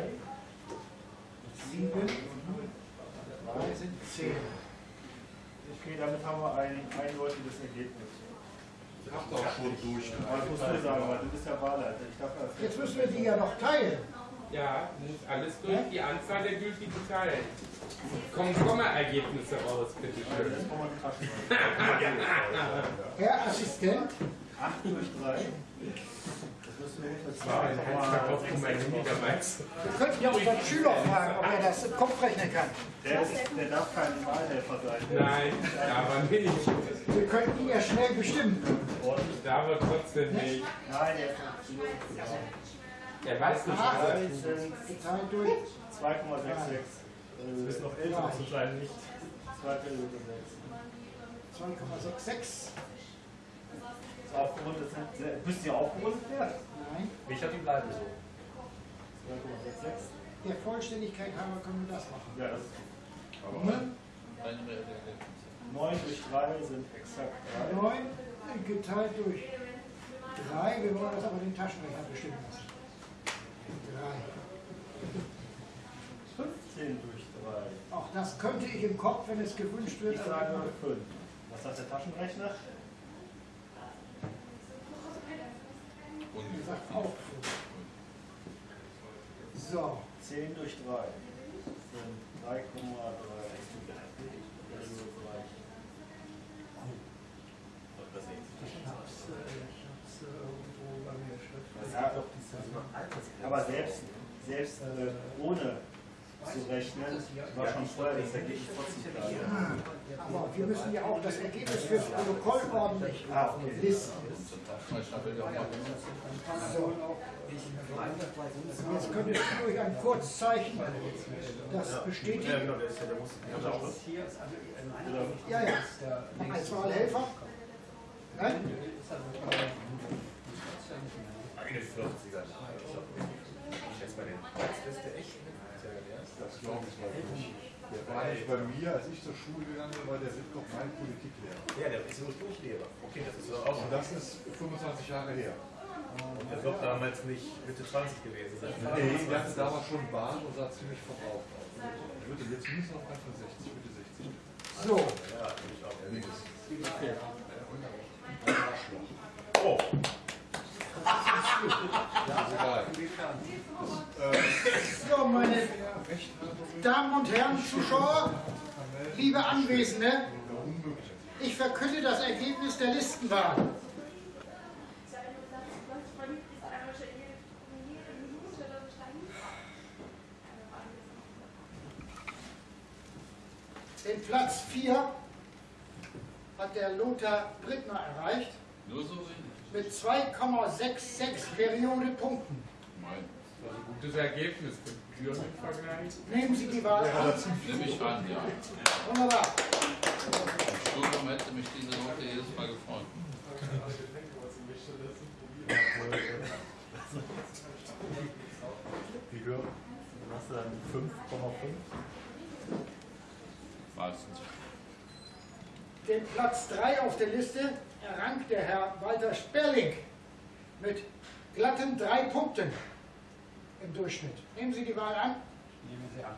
sieben, drei sind zehn. Okay, damit haben wir ein eindeutiges Ergebnis. Ich hab doch schon durch. Aber das musst du sagen, weil du bist ja Wahlleiter. Jetzt müssen wir die ja noch teilen. Ja, muss alles durch die Anzahl der gültigen teilen. Kommen Komma-Ergebnisse raus, man kraschen. Herr Assistent, 8 durch 3. Das war ein Kopf von meinem Handy damals. Wir könnten ja unseren Schüler fragen, ob er das im Kopf rechnen kann. Der, ist, der darf kein Wahlhelfer sein. Nein, aber nicht. Wir könnten ihn ja schnell bestimmen. Ich darf aber trotzdem nicht. Nein, der Er weiß nicht, was sind geteilt durch 2,66. Äh, ist noch älter zu sein, nicht 2,66. 2,66. Aufgerundet sind, müssen die aufgerundet werden? Nein. Ich habe die bleiben so. 2,66. Der Vollständigkeit halber können wir das machen. Ja, das ist Aber Ne? eine reelle Ergebnisse. 9 durch 3 sind exakt 3. 9 geteilt durch 3. Wir wollen das aber den Taschenrechner bestimmen lassen. 3. 15 durch 3. Auch das könnte ich im Kopf, wenn es gewünscht wird. Ich sage 5. Was sagt der Taschenrechner? Wie gesagt, auch 5. So, 10 durch 3 sind 3,3. Also gleich. Aber selbst, selbst äh, ohne zu rechnen, war schon vorher das Ergebnis trotzdem klar. Aber wir müssen ja auch das Ergebnis fürs Protokoll ordentlich Ah, okay. ja mal So. Jetzt könnt ihr durch ein Kurzzeichen das bestätigen. Ja, genau, der ist ja, der muss. Ja, ja. Als Wahlhelfer. Nein? Eine 40er. Preisbeste echt. Das glaube ich mal nicht. Der war nicht bei mir, als ich zur Schule gegangen bin, war der Wittkoch mein Politiklehrer. Ja, der ist Ursprungslehrer. Okay, das ist auch Und das ist 25 Jahre her. Der wird damals nicht Mitte 20 gewesen sein. Nee, der hatte damals schon Bart und sah ziemlich verbraucht aus. Ich würde jetzt mindestens auf Anfang 60, Mitte 60. So. Ja, natürlich auch. Oh. Ja, ist egal. So, meine Damen und Herren Zuschauer, liebe Anwesende, ich verkünde das Ergebnis der Listenwahl. Den Platz 4 hat der Lothar Brittner erreicht Nur so wenig. Mit 2,66 Periode Punkten. Mein. Das ist ein gutes Ergebnis für Türen im Vergleich. Nehmen Sie die Wahl an. Nehme ich an, ja. Wunderbar. Im Studium hätte mich diese Note jedes Mal gefreut. Wie gehört? Hast du dann 5,5? Meistens. Den Platz 3 auf der Liste errang der Herr Walter Sperling mit glatten drei Punkten im Durchschnitt. Nehmen Sie die Wahl an. Nehmen Sie an.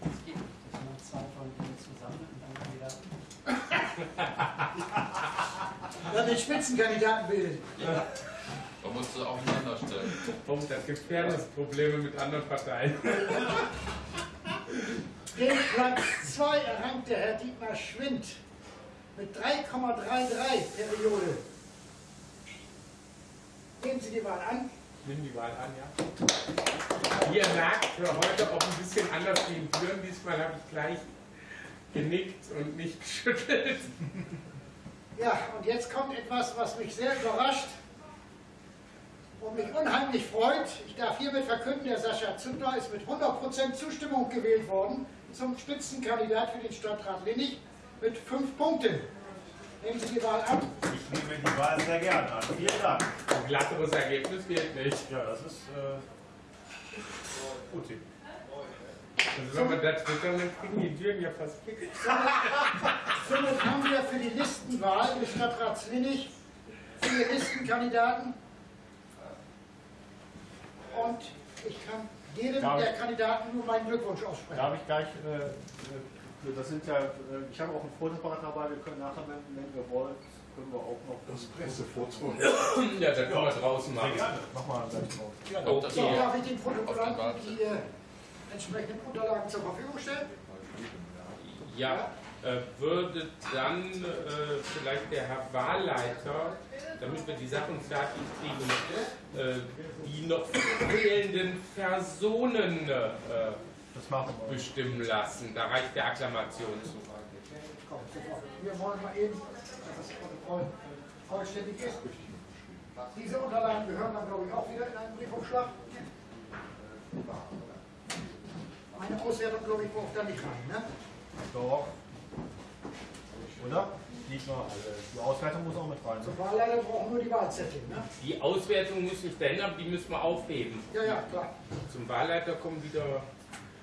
Das geht nicht. Das sind zwei von Ihnen zusammen und dann wieder. Dann den Spitzenkandidaten bilden. Da musst du aufeinander stellen. Punkt, es gibt Fairness-Probleme mit anderen Parteien. Den Platz 2 errang der Herr Dietmar Schwind mit 3,33 Periode. Nehmen Sie die Wahl an. Nimm die Wahl an, ja. Wie ihr merkt, für heute auch ein bisschen anders wie in Türen. Diesmal habe ich gleich genickt und nicht geschüttelt. Ja, und jetzt kommt etwas, was mich sehr überrascht und mich unheimlich freut. Ich darf hiermit verkünden, der Sascha Zündler ist mit 100% Zustimmung gewählt worden zum Spitzenkandidat für den Stadtrat Linnig mit fünf Punkten. Nehmen Sie die Wahl an. Ich nehme die Wahl sehr gerne an. Vielen Dank. Ein glatteres Ergebnis geht nicht. Ja, das ist äh, gut. Also wenn man da twittern, dann kriegen die Türen ja fast Kicks. Somit haben wir für die Listenwahl des Stadtrats Linnig vier Listenkandidaten. Und ich kann jedem Darf der Kandidaten nur meinen Glückwunsch aussprechen. Darf ich gleich, äh, äh, das sind ja, äh, ich habe auch ein Fotoapparat dabei, wir können nachher, wenn, wenn ihr wollt, können wir auch noch Das Pressefoto. Ja, dann können wir draußen machen. Mach mal gleich drauf. Kommt das So, darf ich den Warte? die äh, entsprechenden Unterlagen zur Verfügung stellen? Ja, äh, würde dann äh, vielleicht der Herr Wahlleiter, damit wir die Sachen fertig kriegen, äh, die noch fehlenden Personen äh, bestimmen lassen. Da reicht der Akklamation zu. Wir wollen mal eben, dass das Protokoll vollständig ist. Diese Unterlagen gehören dann, glaube ich, auch wieder in einen Briefumschlag. Meine Auswertung, glaube ich, braucht da nicht rein, ne? Doch. Oder? Liegt noch. Die Auswertung muss auch mit rein. Zum Wahlleiter brauchen nur die Wahlzettel, ne? Die Auswertung muss nicht verändern, die müssen wir aufheben. Ja, ja, klar. Zum Wahlleiter kommen wieder.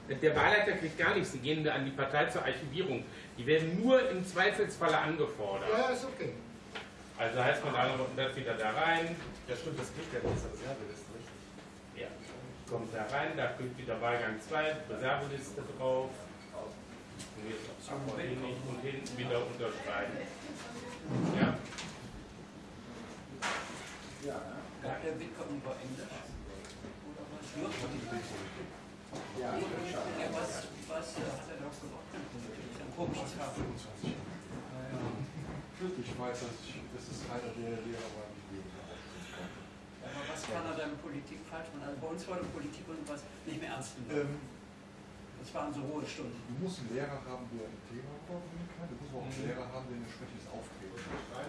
Der Wahlleiter kriegt gar nichts, die gehen an die Partei zur Archivierung. Die werden nur im Zweifelsfalle angefordert. Ja, ist okay. Also heißt man dann das wieder da rein, Ja, stimmt, das kriegt ja nicht, das Reserveliste, richtig. ja, kommt da rein, da kommt wieder Wahlgang 2, Reserveliste drauf. Und jetzt auch hin und hinten wieder unterschreiben. Ja, Gab der Bitcoin über Englisch? Oder was? Ja, Ja, was, was hat er doch gemacht? Dann guck ich weiß, dass, ich, das ist einer der Lehrer war, die gegen Aber was kann er dann Politik falsch machen? Also bei uns war die Politik und was nicht mehr ernst genommen. ähm, Das waren so hohe Stunden. Du musst einen Lehrer haben, der ein Thema vorbringen kann. Du musst auch einen Lehrer haben, der ein entsprechendes Auftreten hat.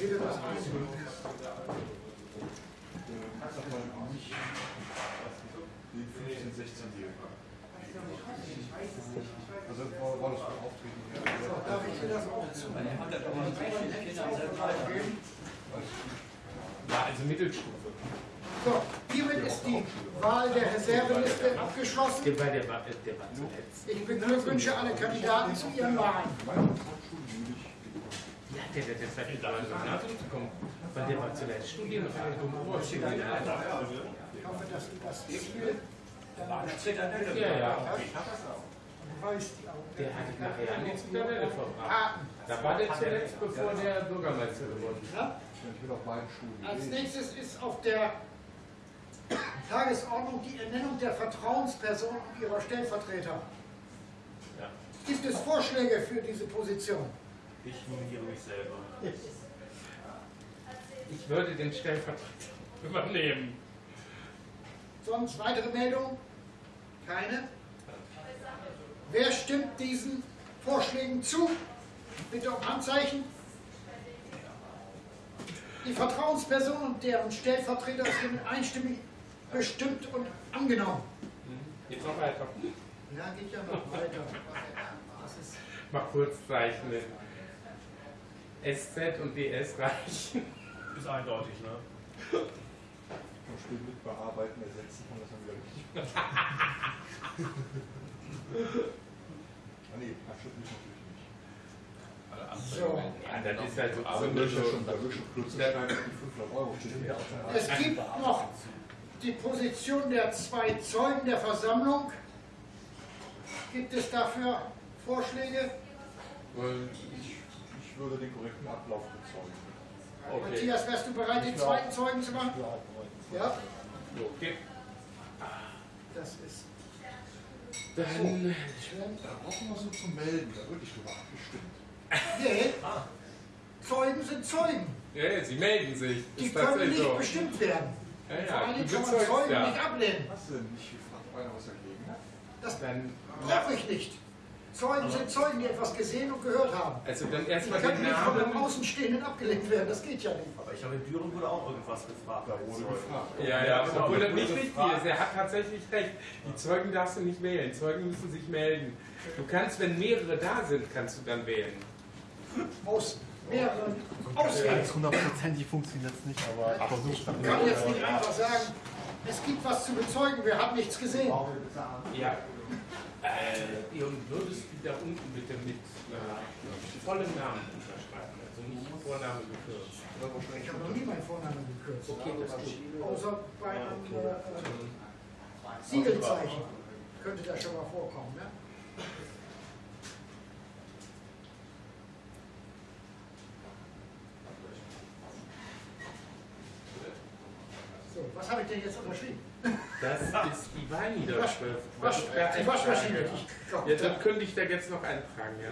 Jeder das eins. Ähm, sag mal, nicht den 15-, 16-Jährigen. Also war, war das ein Auftreten her? Darf ich dir das auch zu? Er hat ja doch mal drei, vier Kinder selbst weitergeben. ja also Mittelstufe. So, hiermit ist die Wahl der Reserveliste abgeschlossen. Zuletzt. Ich beglückwünsche alle Kandidaten zu ihren Wahlen. Ja, der, der, der hat da nachzukommen, weil der war zuletzt studieren einer dummen Oberschule. Ich hoffe, dass du das Spiel dann auch Ja, ja. Du weißt die auch. Der hat nachher an die Zitadelle verbracht. Karten. Da war der zuletzt, bevor der Bürgermeister geworden ist. Ich Als nächstes ist auf der Tagesordnung die Ernennung der Vertrauensperson und ihrer Stellvertreter. Ja. Gibt es Vorschläge für diese Position? Ich nominiere mich selber. Ich würde den Stellvertreter übernehmen. Sonst weitere Meldungen? Keine? Wer stimmt diesen Vorschlägen zu? Bitte um Handzeichen. Die Vertrauensperson und deren Stellvertreter sind einstimmig bestimmt und angenommen. Jetzt noch weiter. Ja, geht ja noch weiter. Mal kurz zeichnen. SZ und DS reichen. Ist eindeutig, ne? Zum Spiel mit bearbeiten, ersetzen und das dann wieder richtig. ah nee, abschütteln natürlich nicht. So. Ja, das ist halt so Aber so da wird ja so- schon, da wird schon Klötzerstein auf die 500 Euro stehen. Ja, Es gibt noch die Position der zwei Zeugen der Versammlung. Gibt es dafür Vorschläge? Ich, ich würde den korrekten Ablauf bezeugen. Okay. Matthias, wärst du bereit, den zweiten Zeugen zu machen? Ja, Okay. das ist. Dann Da brauchen wir so zu melden, da wirklich drüber abgestimmt. Nee. Zeugen sind Zeugen. Ja, sie melden sich. Die können nicht so. bestimmt werden. Ja, Vor ja, du Dingen kann man Zeugen ja. nicht ablehnen. Was denn? Ich frage einer was dagegen. Das Dann, brauche ich nicht. Zeugen sind Zeugen, die etwas gesehen und gehört haben. also dann Die erstmal können den nicht von einem. Außenstehenden abgelehnt werden. Das geht ja nicht. Aber ich glaube, in Düren wurde auch irgendwas gefragt. Da wurde gefragt. Ja, ja, obwohl das nicht gefragt. ist. Er hat tatsächlich recht. Die Zeugen darfst du nicht wählen. Zeugen müssen sich melden. Du kannst, wenn mehrere da sind, kannst du dann wählen. Aus mehreren Auswählen. hundertprozentig funktioniert es nicht, aber ich versuche es Ich kann jetzt nicht einfach sagen, es gibt was zu bezeugen, wir haben nichts gesehen. Ja. Äh, und würdest du da unten bitte mit äh, vollen Namen unterschreiben, also nicht Vorname gekürzt. Ich habe noch nie meinen Vornamen gekürzt. Okay, das ist. Außer bei einem äh, äh, Siegelzeichen könnte das schon mal vorkommen. Ne? So, was habe ich denn jetzt unterschrieben? Das ist die Wahlniederschrift. Wasch, die Waschmaschine. Ja, dann könnte ich da jetzt noch eintragen, ja.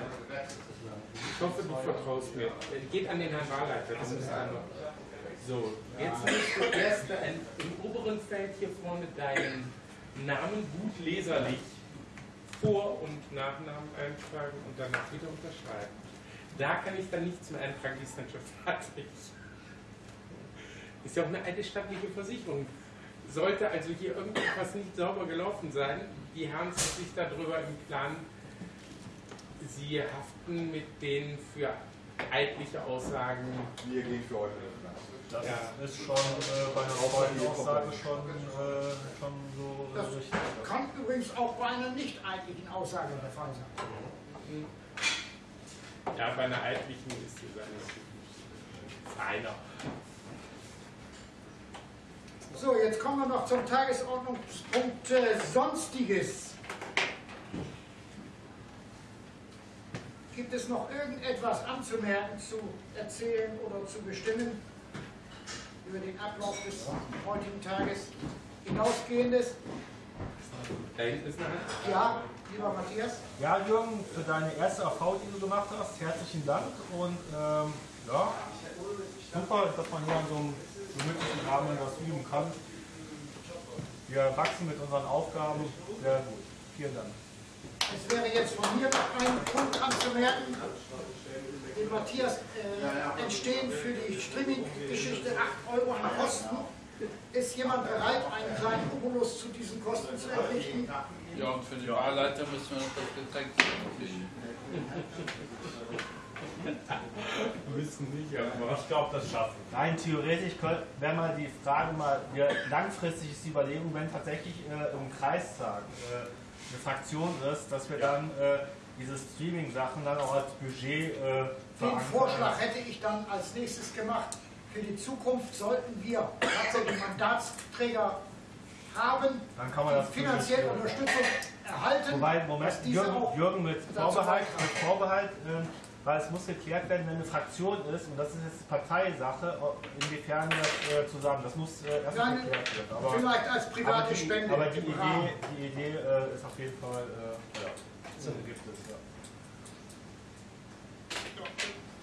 Ich hoffe, du vertraust mir. Geht an den Herrn Wahlleiter, das ist einmal. So, jetzt musst du erst im oberen Feld hier vorne deinen Namen gut leserlich Vor- und Nachnamen eintragen und danach wieder unterschreiben. Da kann ich dann nichts mehr eintragen, die ist dann schon fertig. Ist ja auch eine alte staatliche Versicherung. Sollte also hier irgendetwas nicht sauber gelaufen sein, die Herren sind sich darüber im Klaren, sie haften mit den für eidliche Aussagen. Wir gehen für heute. Das Ja. ist schon äh, bei einer Zeugenaussage schon, äh, schon so äh, Das richtig. kann übrigens auch bei einer nicht eidlichen Aussage der Fall sein. Ja, bei einer eidlichen ist die Sache feiner. So, jetzt kommen wir noch zum Tagesordnungspunkt äh, Sonstiges. Gibt es noch irgendetwas anzumerken, zu erzählen oder zu bestimmen über den Ablauf des heutigen Tages hinausgehendes? Ja, lieber Matthias? Ja, Jürgen, für deine erste AV, die du gemacht hast, herzlichen Dank und ähm, ja, super, dass man hier an so einem gemütlichen Rahmen was üben kann. Wir wachsen mit unseren Aufgaben sehr gut. Vielen Dank. Es wäre jetzt von mir noch ein Punkt anzumerken. Dem Matthias äh, entstehen für die Streaming-Geschichte 8 Euro an Kosten. Ist jemand bereit, einen kleinen Obolus zu diesen Kosten zu errichten? Ja, und für den Wahlleiter müssen wir noch das Getränk kriegen. Müssen nicht, aber. Ich glaube, das schaffen. Nein, theoretisch wäre mal die Frage mal, wir, langfristig ist die Überlegung, wenn tatsächlich äh, im Kreistag äh, eine Fraktion ist, dass wir dann äh, diese Streaming-Sachen dann auch als Budget äh, Den. Vorschlag hätte ich dann als nächstes gemacht. Für die Zukunft sollten wir tatsächlich Mandatsträger haben, Dann kann man das finanzielle Unterstützung erhalten. Wobei, Moment, Jürgen, Jürgen mit Vorbehalt, mit Vorbehalt ähm, weil es muss geklärt werden, wenn eine Fraktion ist, und das ist jetzt Parteisache, inwiefern das äh, zusammen, das muss äh, erst geklärt werden. Aber, vielleicht als private aber die, Spende Aber die Idee, die Idee äh, ist auf jeden Fall, äh, ja, Sinn gibt es, ja.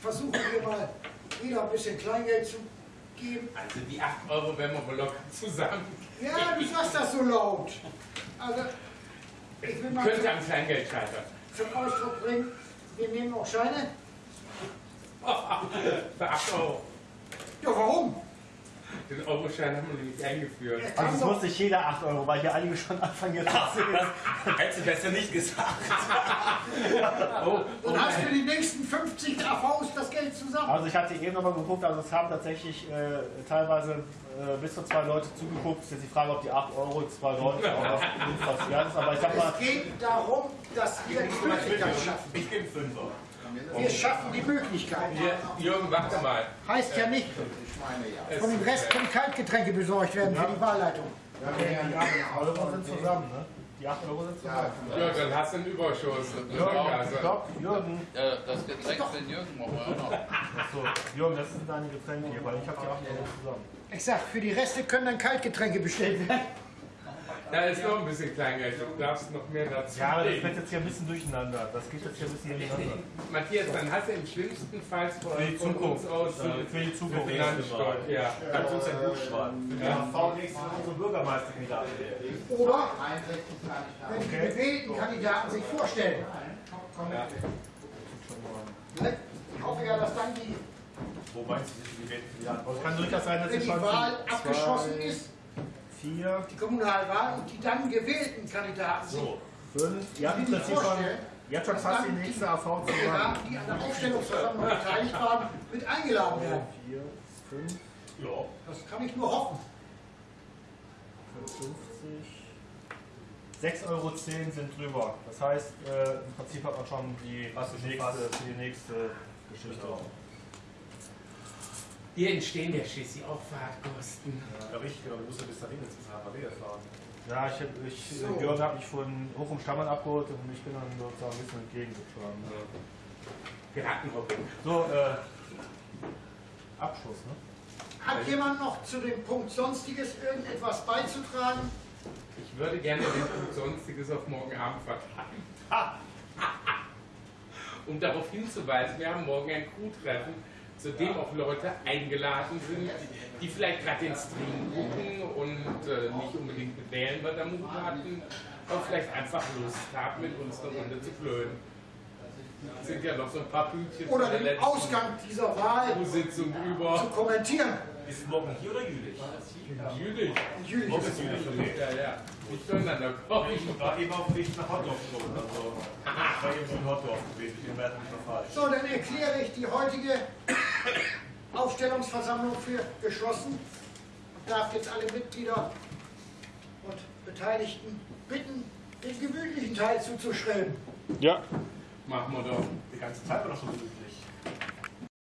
Versuchen wir mal wieder ein bisschen Kleingeld zu geben. Also die 8 Euro werden wir wohl locker zusammen. Ja, du sagst das so laut. Also, ich will mal Könnte am Kleingeld scheitern. zum Ausdruck bringen, wir nehmen auch Scheine. Für 8 Euro. Ja, warum? Den Euroschein haben wir nämlich eingeführt. Also es muss nicht jeder 8 Euro, weil hier einige schon anfangen jetzt zu zählen. Hättest du besser nicht gesagt. Oh, Dann hast du die nächsten 50 AVs das Geld zusammen. Also ich hatte eben nochmal geguckt, also es haben tatsächlich äh, teilweise äh, bis zu zwei Leute zugeguckt. Es ist jetzt die Frage, ob die 8 Euro zwei Leute auch noch gut passiert ist. Aber ich sag mal, Es geht darum, dass wir die Möglichkeit schaffen. Ich gebe Fünfer. Wir schaffen die Möglichkeit. Jürgen, warte mal. Heißt ja nicht, von dem Rest können Kaltgetränke besorgt werden für die Wahlleitung. die 8 Euro sind zusammen, ne? Die 8 Euro sind zusammen. Ja, dann hast du einen Überschuss. Jürgen, stopp, Jürgen. Ja, das Getränk für Jürgen machen wir auch noch. Achso, Jürgen, das sind deine Getränke hier, weil ich habe die 8 Euro zusammen. Ich sag, für die Reste können dann Kaltgetränke bestellt werden. Da ist noch ein bisschen Kleingeld. Du darfst noch mehr dazu Ja, aber das wird jetzt hier ein bisschen durcheinander. Das geht jetzt hier ein bisschen durcheinander. Matthias, dann hast du im schlimmsten Fall von, Für die von uns Zukunft. aus Für- für die Zukunft. Finanzsteuer. Ja. Kannst du uns ein Buch schreiben? Für die Ja. HV nächste Woche unsere Bürgermeisterkandidaten wählen. Oder wenn die gewählten Kandidaten sich vorstellen. Ja. Ne? Ich hoffe ja, dass dann die, Wo meinst du, die Kandidaten es kann durchaus sein, dass die Wahl zwei, abgeschlossen ist, vier, die Kommunalwahl, und die dann gewählten Kandidaten sich fünf. Ihr habt im die Prinzip schon, vorstellen, jetzt schon fast die nächste AV zusammen. Kandidaten, die an der Aufstellungsversammlung beteiligt waren, mit eingeladen werden. Vier, fünf, Ja. Das kann ich nur hoffen. 55. 6,10 Euro sind drüber. Das heißt, äh, im Prinzip hat man schon die, nächste, fast. für die nächste Geschichte. Hier entstehen ja schließlich auch Fahrtkosten. Ja, richtig, genau. Du musst ja bis dahin jetzt ins HKW fahren. Ja, ich, hab- ich, So. Jörg hat mich von hoch um Stammeln abgeholt und ich bin dann sozusagen ein bisschen entgegengefahren. Piratenhopping. So, äh, Abschluss, ne? Hat jemand noch zu dem Punkt Sonstiges irgendetwas beizutragen? Ich würde gerne den Punkt Sonstiges auf morgen Abend vertagen. um darauf hinzuweisen, wir haben morgen ein Crew-Treffen, zu dem auch Leute eingeladen sind, die vielleicht gerade den Stream gucken und äh, nicht unbedingt mit Mut hatten, aber vielleicht einfach Lust haben, mit uns eine Runde zu flöhen. Es sind ja noch so ein paar Pünktchen Oder den Ausgang dieser Wahl Sitzung zu über. kommentieren. Ist morgen hier oder jülich? Jülich. Jülich. Morgen ist jülich, okay. Ja, ja. Nicht durcheinander kommen. Ich war eben auf dem Weg nach Hotdog schon. Also, ich war eben so in Hotdog gewesen. Ich bin mir nicht mehr falsch. So, dann erkläre ich die heutige Aufstellungsversammlung für geschlossen und darf jetzt alle Mitglieder und Beteiligten bitten, den gemütlichen Teil zuzuschreiben. Machen wir doch. Die ganze Zeit war doch so.